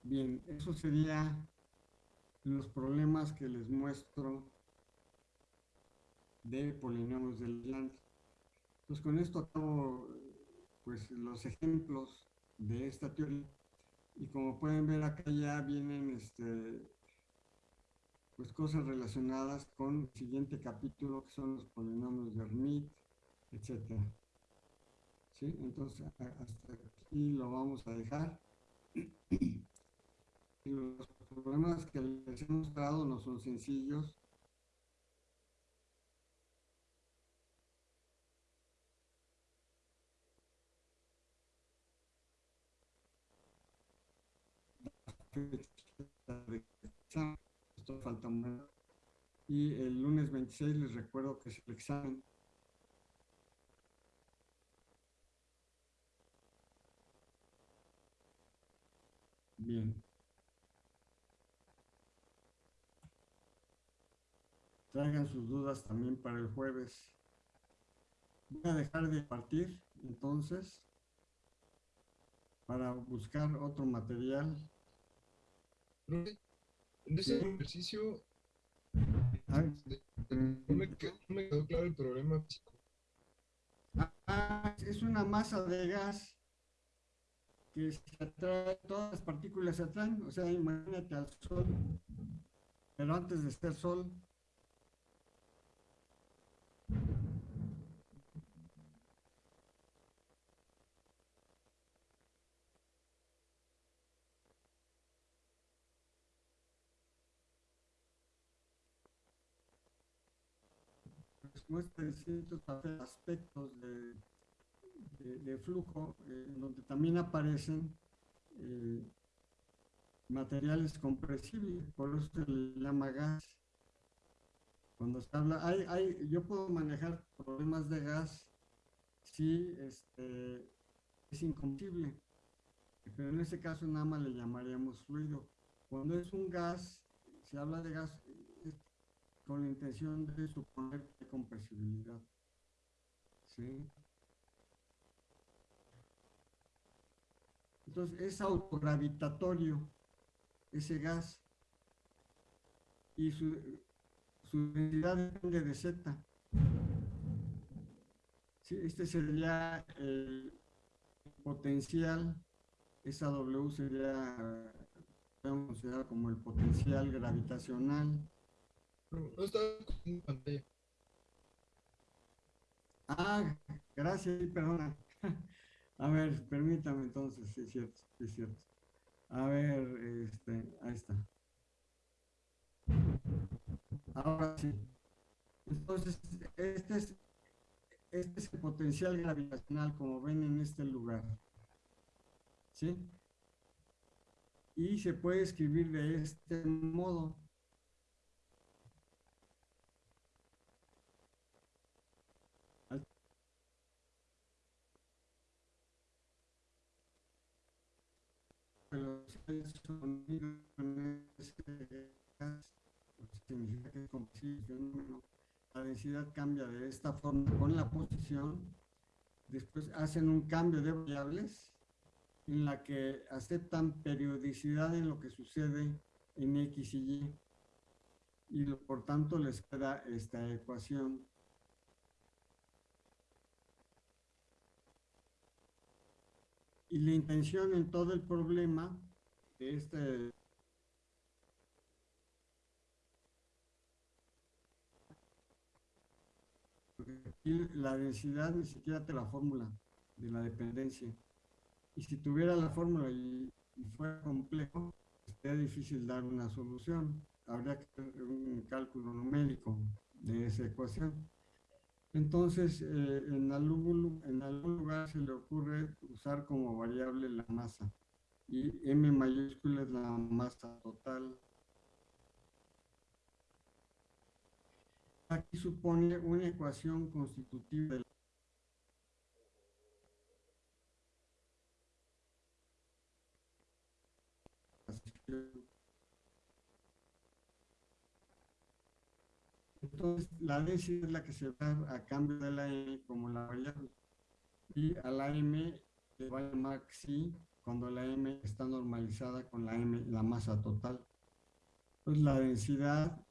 Bien, eso sería los problemas que les muestro de polinomios del land. Pues con esto acabo pues los ejemplos de esta teoría. Y como pueden ver acá ya vienen este, pues cosas relacionadas con el siguiente capítulo que son los polinomios de Hermite, etc. ¿Sí? Entonces hasta aquí lo vamos a dejar. Y los problemas que les he mostrado no son sencillos, esto falta Y el lunes 26 les recuerdo que es el examen. Bien. Traigan sus dudas también para el jueves. Voy a dejar de partir entonces para buscar otro material en ese ejercicio no me, quedó, claro el problema físico. Ah, es una masa de gas que se atrae, todas las partículas se atraen, o sea, imagínate al sol, pero antes de ser sol, muestra distintos aspectos de, de, flujo, eh, donde también aparecen eh, materiales compresibles, por eso se le llama gas. Cuando se habla, hay, hay, yo puedo manejar problemas de gas si este, es incompresible, pero en ese caso nada más le llamaríamos fluido. Cuando es un gas, se habla de gas, con la intención de suponer que hay compresibilidad. ¿Sí? Entonces es autogravitatorio ese gas y su, su densidad depende de Z. Sí, este sería el potencial, esa W sería, podemos considerar como el potencial gravitacional. No, pantalla. Ah, gracias, perdona. A ver, permítame entonces, sí es cierto, sí es cierto. A ver, este, ahí está. Ahora sí. Entonces, este es, este es el potencial gravitacional, como ven en este lugar. ¿Sí? Y se puede escribir de este modo. Pues, significa que es compresible, la densidad cambia de esta forma con la posición, después hacen un cambio de variables en la que aceptan periodicidad en lo que sucede en X y Y, y por tanto les queda esta ecuación. Y la intención en todo el problema de este la densidad ni siquiera te la fórmula de la dependencia. Y si tuviera la fórmula y, y fuera complejo, sería difícil dar una solución. Habría que hacer un cálculo numérico de esa ecuación. Entonces, eh, en, algún, en algún lugar se le ocurre usar como variable la masa. Y M mayúscula es la masa total. Aquí supone una ecuación constitutiva de la La densidad es la que se da a cambio de la M como la variable. Y a la M le va a llamar Xi cuando la M está normalizada con la M, la masa total. Entonces, la densidad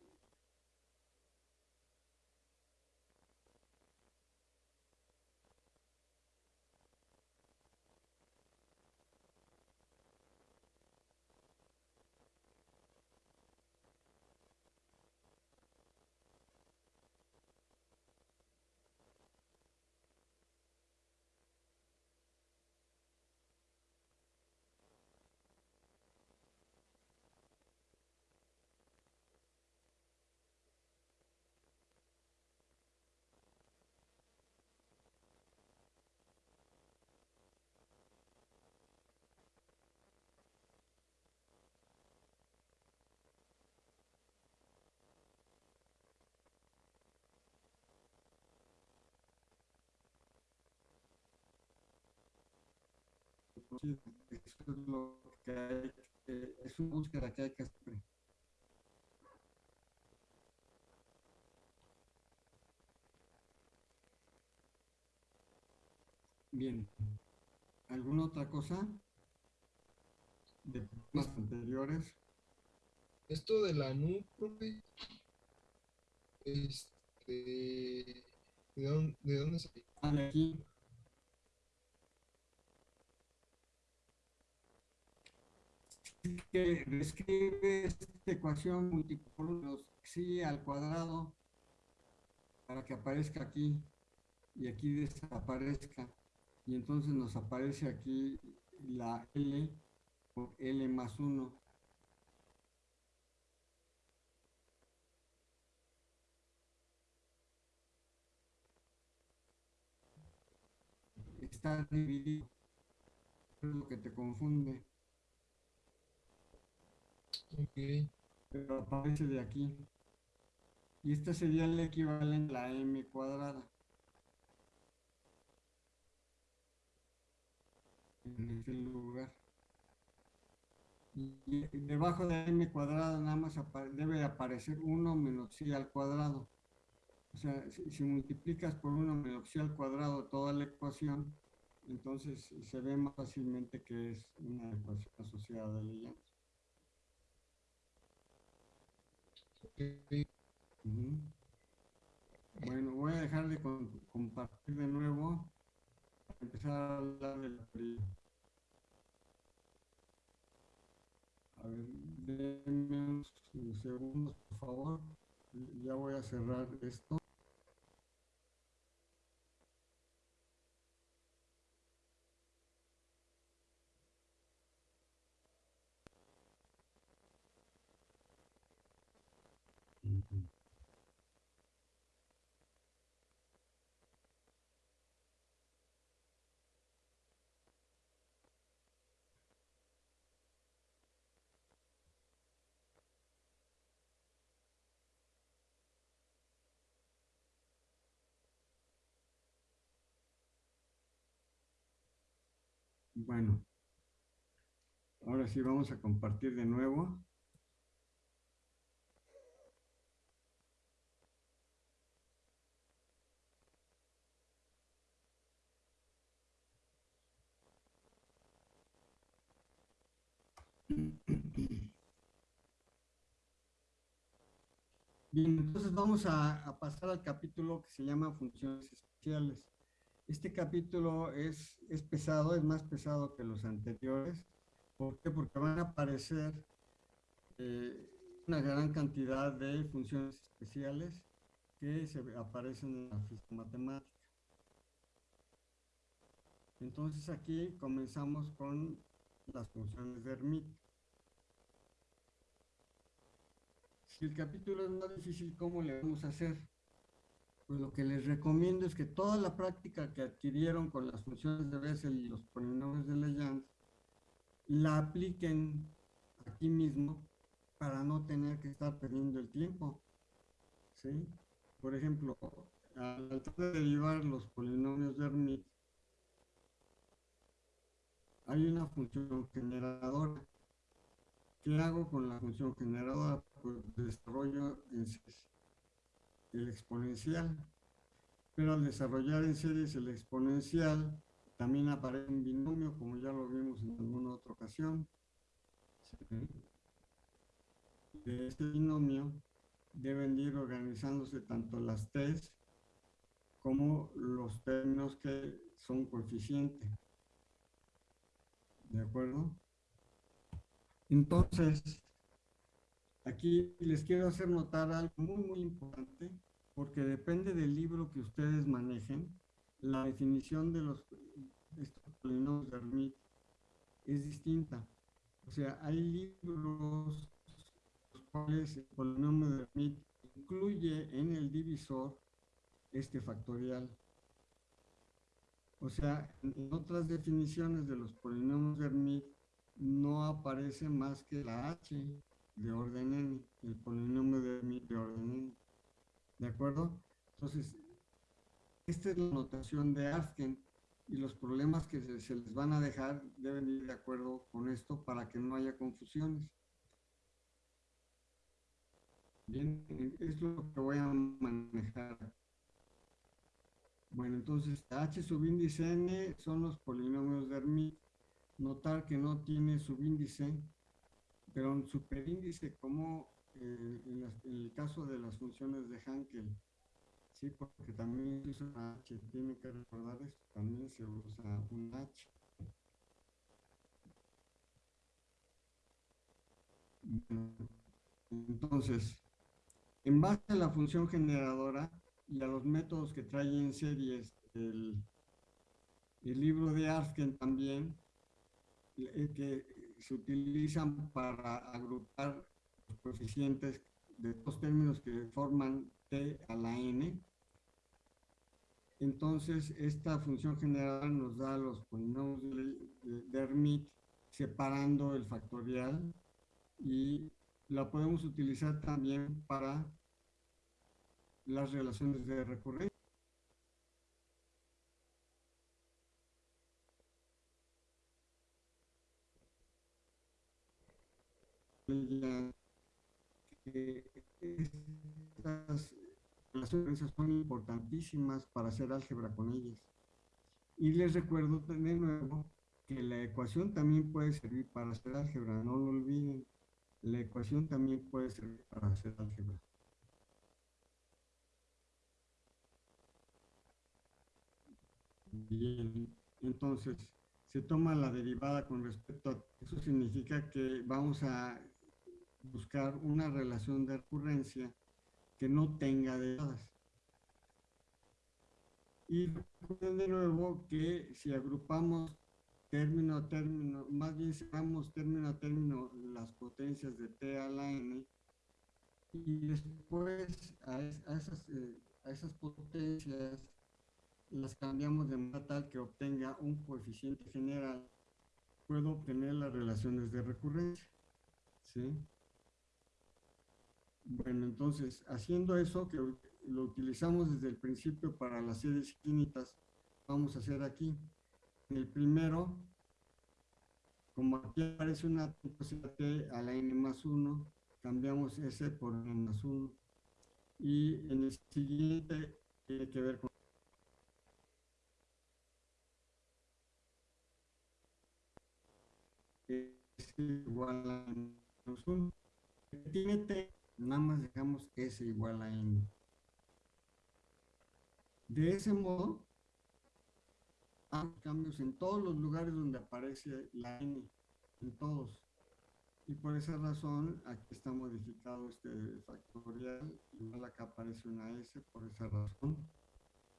Eso es lo que hay, que- es una búsqueda que hay que hacer. Bien. ¿Alguna otra cosa? De problemas anteriores. Esto de la NU, profe, este, ¿de dónde, de dónde salió? Ah, aquí. Que describe esta ecuación multipolos xi al cuadrado para que aparezca aquí y aquí desaparezca. Y entonces nos aparece aquí la L por L más 1 está dividido es lo que te confunde Ok, pero aparece de aquí. Y esta sería el equivalente a la m cuadrada. En este lugar. Y debajo de m cuadrado nada más debe aparecer 1 menos i al cuadrado. O sea, si, multiplicas por 1 menos i al cuadrado toda la ecuación, entonces se ve más fácilmente que es una ecuación asociada Bueno, voy a dejar de compartir de nuevo para empezar a hablar de la. A ver, denme unos segundos, por favor. Ya voy a cerrar esto. Bueno, ahora sí vamos a compartir de nuevo. Bien, entonces vamos a, a, pasar al capítulo que se llama funciones especiales. Este capítulo es, es pesado, es más pesado que los anteriores. ¿Por qué? Porque van a aparecer eh, una gran cantidad de funciones especiales que se aparecen en la física matemática. Entonces aquí comenzamos con las funciones de Hermite. Si el capítulo es más difícil, ¿cómo le vamos a hacer? Pues lo que les recomiendo es que toda la práctica que adquirieron con las funciones de Bessel y los polinomios de Legendre la apliquen aquí mismo para no tener que estar perdiendo el tiempo. ¿sí? Por ejemplo, al tratar de derivar los polinomios de Hermite, hay una función generadora. ¿Qué hago con la función generadora? Pues desarrollo en el exponencial. Pero al desarrollar en series el exponencial, también aparece un binomio, como ya lo vimos en alguna otra ocasión. De este binomio deben ir organizándose tanto las T's como los términos que son coeficientes. ¿De acuerdo? Entonces, Aquí les quiero hacer notar algo muy, muy importante, porque depende del libro que ustedes manejen, la definición de los polinomios de Hermite es distinta. O sea, hay libros los cuales el polinomio de Hermite incluye en el divisor este factorial. O sea, en otras definiciones de los polinomios de Hermite no aparece más que la h de orden n, el polinomio de, de orden n. ¿De acuerdo? Entonces, esta es la notación de Arsken y los problemas que se, se, les van a dejar deben ir de acuerdo con esto para que no haya confusiones. Bien, es lo que voy a manejar. Bueno, entonces H subíndice n son los polinomios de Hermite. Notar que no tiene subíndice pero un superíndice como eh, en, el caso de las funciones de Hankel, sí, porque también se usa una H, tienen que recordar esto, también se usa un H. Entonces, en base a la función generadora y a los métodos que trae en series el, el libro de Arsken también, eh, que se utilizan para agrupar los coeficientes de dos términos que forman t a la n. Entonces, esta función general nos da los polinomios de, Hermite separando el factorial y la podemos utilizar también para las relaciones de recurrencia. Que estas relaciones son importantísimas para hacer álgebra con ellas. Y les recuerdo de nuevo que la ecuación también puede servir para hacer álgebra, no lo olviden. La ecuación también puede servir para hacer álgebra. Bien, entonces se toma la derivada con respecto a eso significa que vamos a buscar una relación de recurrencia que no tenga derivadas. Y de nuevo que si agrupamos término a término, más bien sacamos término a término las potencias de t a la n, y después a, esas, eh, a esas potencias las cambiamos de manera tal que obtenga un coeficiente general, puedo obtener las relaciones de recurrencia. ¿Sí? Bueno, entonces, haciendo eso, que lo utilizamos desde el principio para las series finitas, vamos a hacer aquí. En el primero, como aquí aparece una t a la n más 1, cambiamos s por n más 1. Y en el siguiente tiene que ver con es igual a menos 1. Tiene t, nada más dejamos s igual a n. De ese modo, hay cambios en todos los lugares donde aparece la n, en todos. Y por esa razón, aquí está modificado este factorial, igual acá aparece una s por esa razón,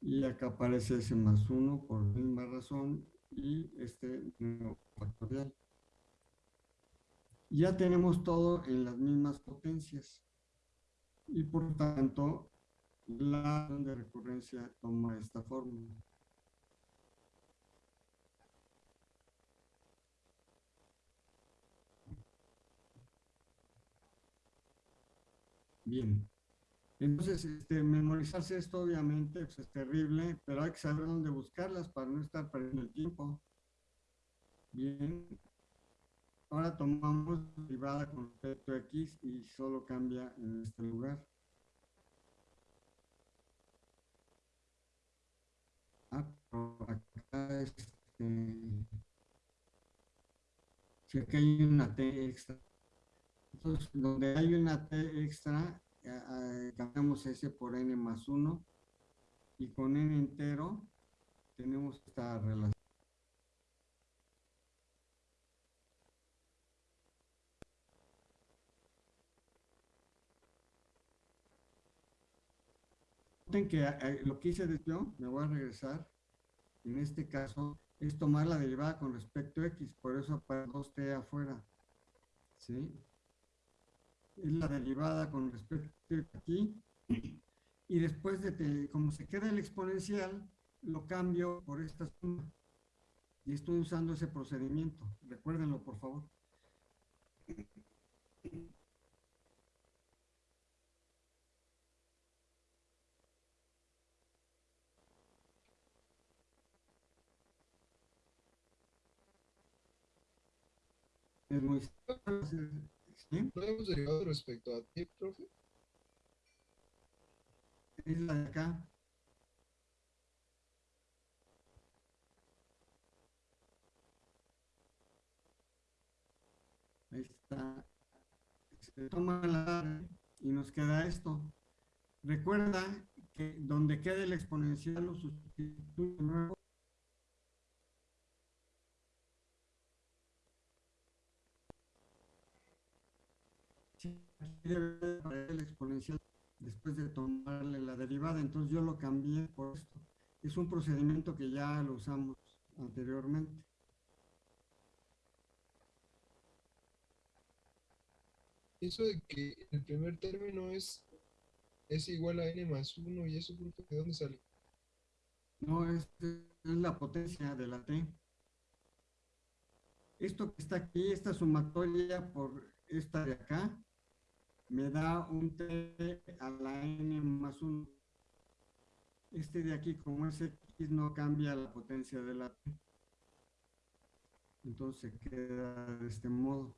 y acá aparece s más 1 por la misma razón, y este nuevo factorial ya tenemos todo en las mismas potencias y por tanto la de recurrencia toma esta fórmula. Bien. Entonces, este, memorizarse esto obviamente pues, es terrible, pero hay que saber dónde buscarlas para no estar perdiendo el tiempo. Bien, Ahora tomamos derivada con respecto a x y solo cambia en este lugar. Ah, acá este, hay una t extra. Entonces, donde hay una t extra, cambiamos s por n más 1 y con n entero tenemos esta relación. Que eh, lo que hice de yo, me voy a regresar, en este caso, es tomar la derivada con respecto a x, por eso para 2t afuera, ¿sí? Es la derivada con respecto a aquí, y después de, como se queda el exponencial, lo cambio por esta suma, y estoy usando ese procedimiento, recuérdenlo por favor. Es muy ¿Sí? ¿No hemos derivado respecto a ti, profe? Es la de acá. Ahí está. Se toma la y nos queda esto. Recuerda que donde quede el exponencial lo sustituye el exponencial después de tomarle la derivada, entonces yo lo cambié por esto. Es un procedimiento que ya lo usamos anteriormente. Eso de que el primer término es, es igual a n más 1 y eso, ¿de dónde sale? No, es, es la potencia de la t. Esto que está aquí, esta sumatoria por esta de acá, me da un t a la n más 1. Este de aquí, como es x, no cambia la potencia de la t. Entonces queda de este modo.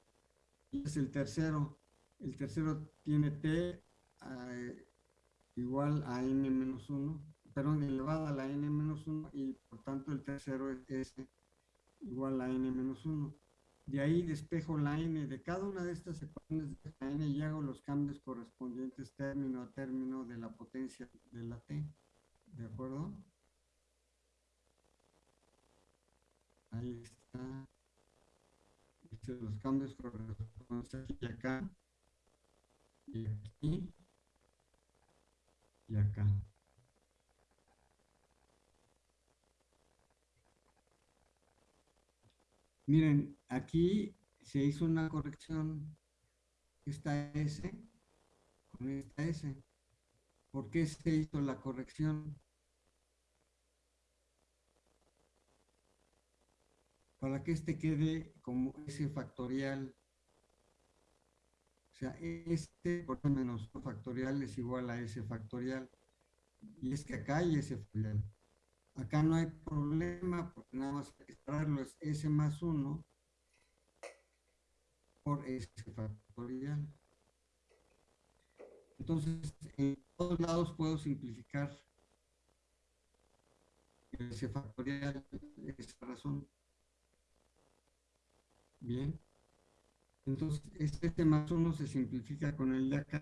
es el tercero. El tercero tiene t igual a n menos 1, perdón, elevada a la n menos 1 y por tanto el tercero es s igual a n menos 1. De ahí despejo la n de cada una de estas ecuaciones de la n y hago los cambios correspondientes término a término de la potencia de la t. ¿De acuerdo? Ahí está. Hice los cambios correspondientes aquí y acá. Y aquí. Y acá. Miren, aquí se hizo una corrección. Esta S con esta S. ¿Por qué se hizo la corrección? Para que este quede como S factorial. O sea, este por menos factorial es igual a S factorial. Y es que acá hay S factorial. Acá no hay problema porque nada más separarlo es S más 1 por S factorial. Entonces, en todos lados puedo simplificar S factorial, esa razón. Bien. Entonces, este más 1 se simplifica con el de acá.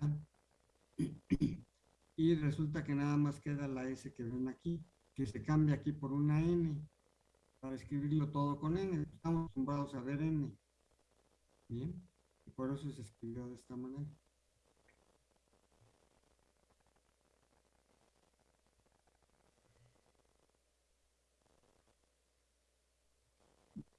Y resulta que nada más queda la S que ven aquí que se cambia aquí por una n, para escribirlo todo con n. Estamos acostumbrados a ver n. Bien, y por eso se escribió de esta manera.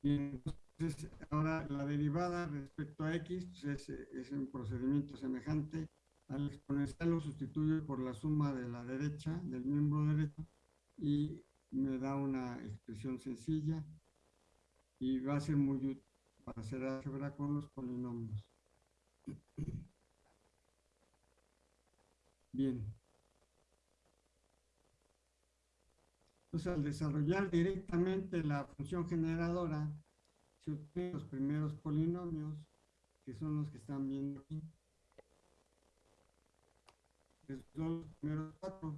Bien, entonces ahora la derivada respecto a x pues, es, es un procedimiento semejante. Al exponencial lo sustituyo por la suma de la derecha, del miembro derecho, y me da una expresión sencilla y va a ser muy útil para hacer álgebra con los polinomios. Bien. Entonces, al desarrollar directamente la función generadora, se obtienen los primeros polinomios, que son los que están viendo aquí. son los primeros cuatro.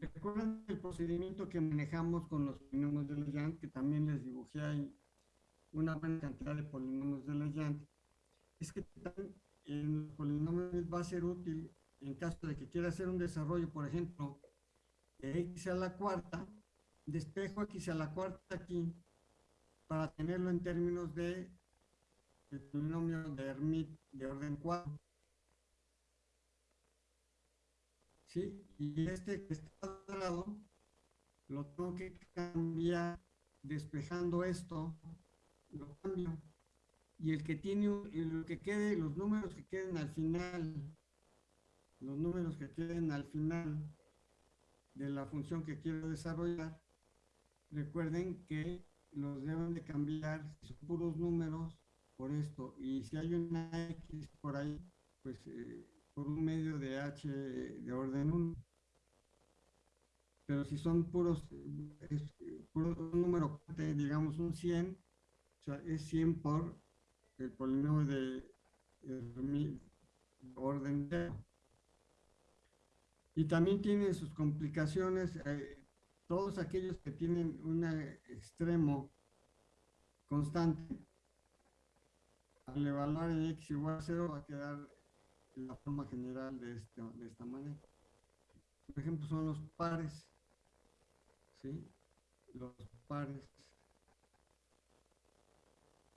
¿Recuerdan el procedimiento que manejamos con los polinomios de Legendre? Que también les dibujé ahí una buena cantidad de polinomios de Legendre. Es que en los polinomios va a ser útil en caso de que quiera hacer un desarrollo, por ejemplo, de x a la cuarta, despejo x a la cuarta aquí, para tenerlo en términos de el polinomio de Hermite de orden 4. ¿Sí? Y este que está al lado lo tengo que cambiar despejando esto, lo cambio. Y el que tiene, lo que quede, los números que queden al final, los números que queden al final de la función que quiero desarrollar, recuerden que los deben de cambiar, son puros números, por esto. Y si hay una X por ahí, pues eh, por un medio de h de orden 1. Pero si son puros, es, un número, digamos un 100, o sea, es 100 por el polinomio de, orden 0. Y también tiene sus complicaciones, eh, todos aquellos que tienen un extremo constante, al evaluar en x igual a 0 va a quedar la forma general de, este, de esta manera. Por ejemplo, son los pares. ¿Sí? Los pares.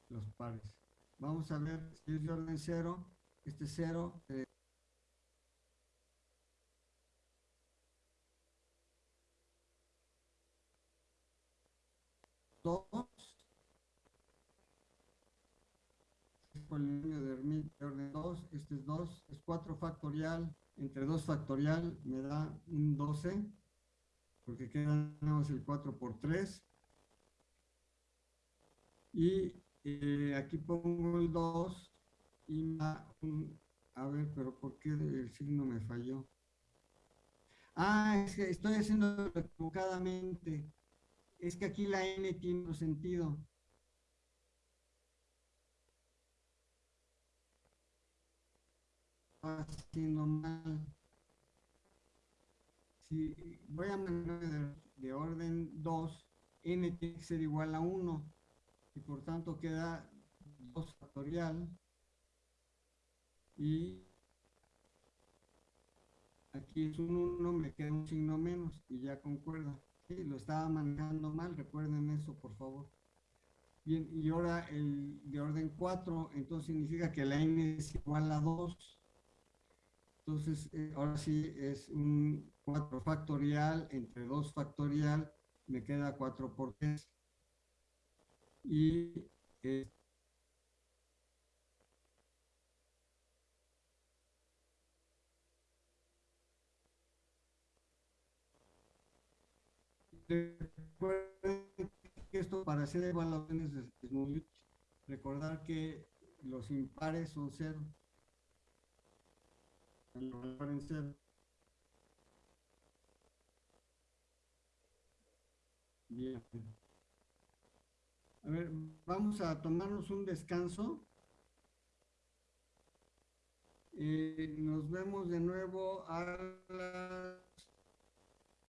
Los pares. Vamos a ver si es de orden 0. Este 0 eh, polinomio de Hermite de orden 2, este es 2, es 4 factorial, entre 2 factorial me da un 12, porque quedamos el 4 por 3. Y eh, aquí pongo el 2 y un, a ver, pero ¿por qué el signo me falló? Ah, es que estoy haciendo equivocadamente. Es que aquí la n tiene un sentido. Haciendo mal. Si voy a manejar de, de orden 2, n tiene que ser igual a 1 y por tanto queda 2 factorial y aquí es un 1, me queda un signo menos y ya concuerda. Sí, lo estaba manejando mal, recuerden eso por favor. Bien, y ahora el de orden 4, entonces significa que la n es igual a 2. Entonces, eh, ahora sí es un 4 factorial entre 2 factorial, me queda 4 por 3. Y eh, esto para hacer evaluaciones es, es muy útil. Recordar que los impares son cero. Bien. A ver, vamos a tomarnos un descanso. Eh, nos vemos de nuevo a las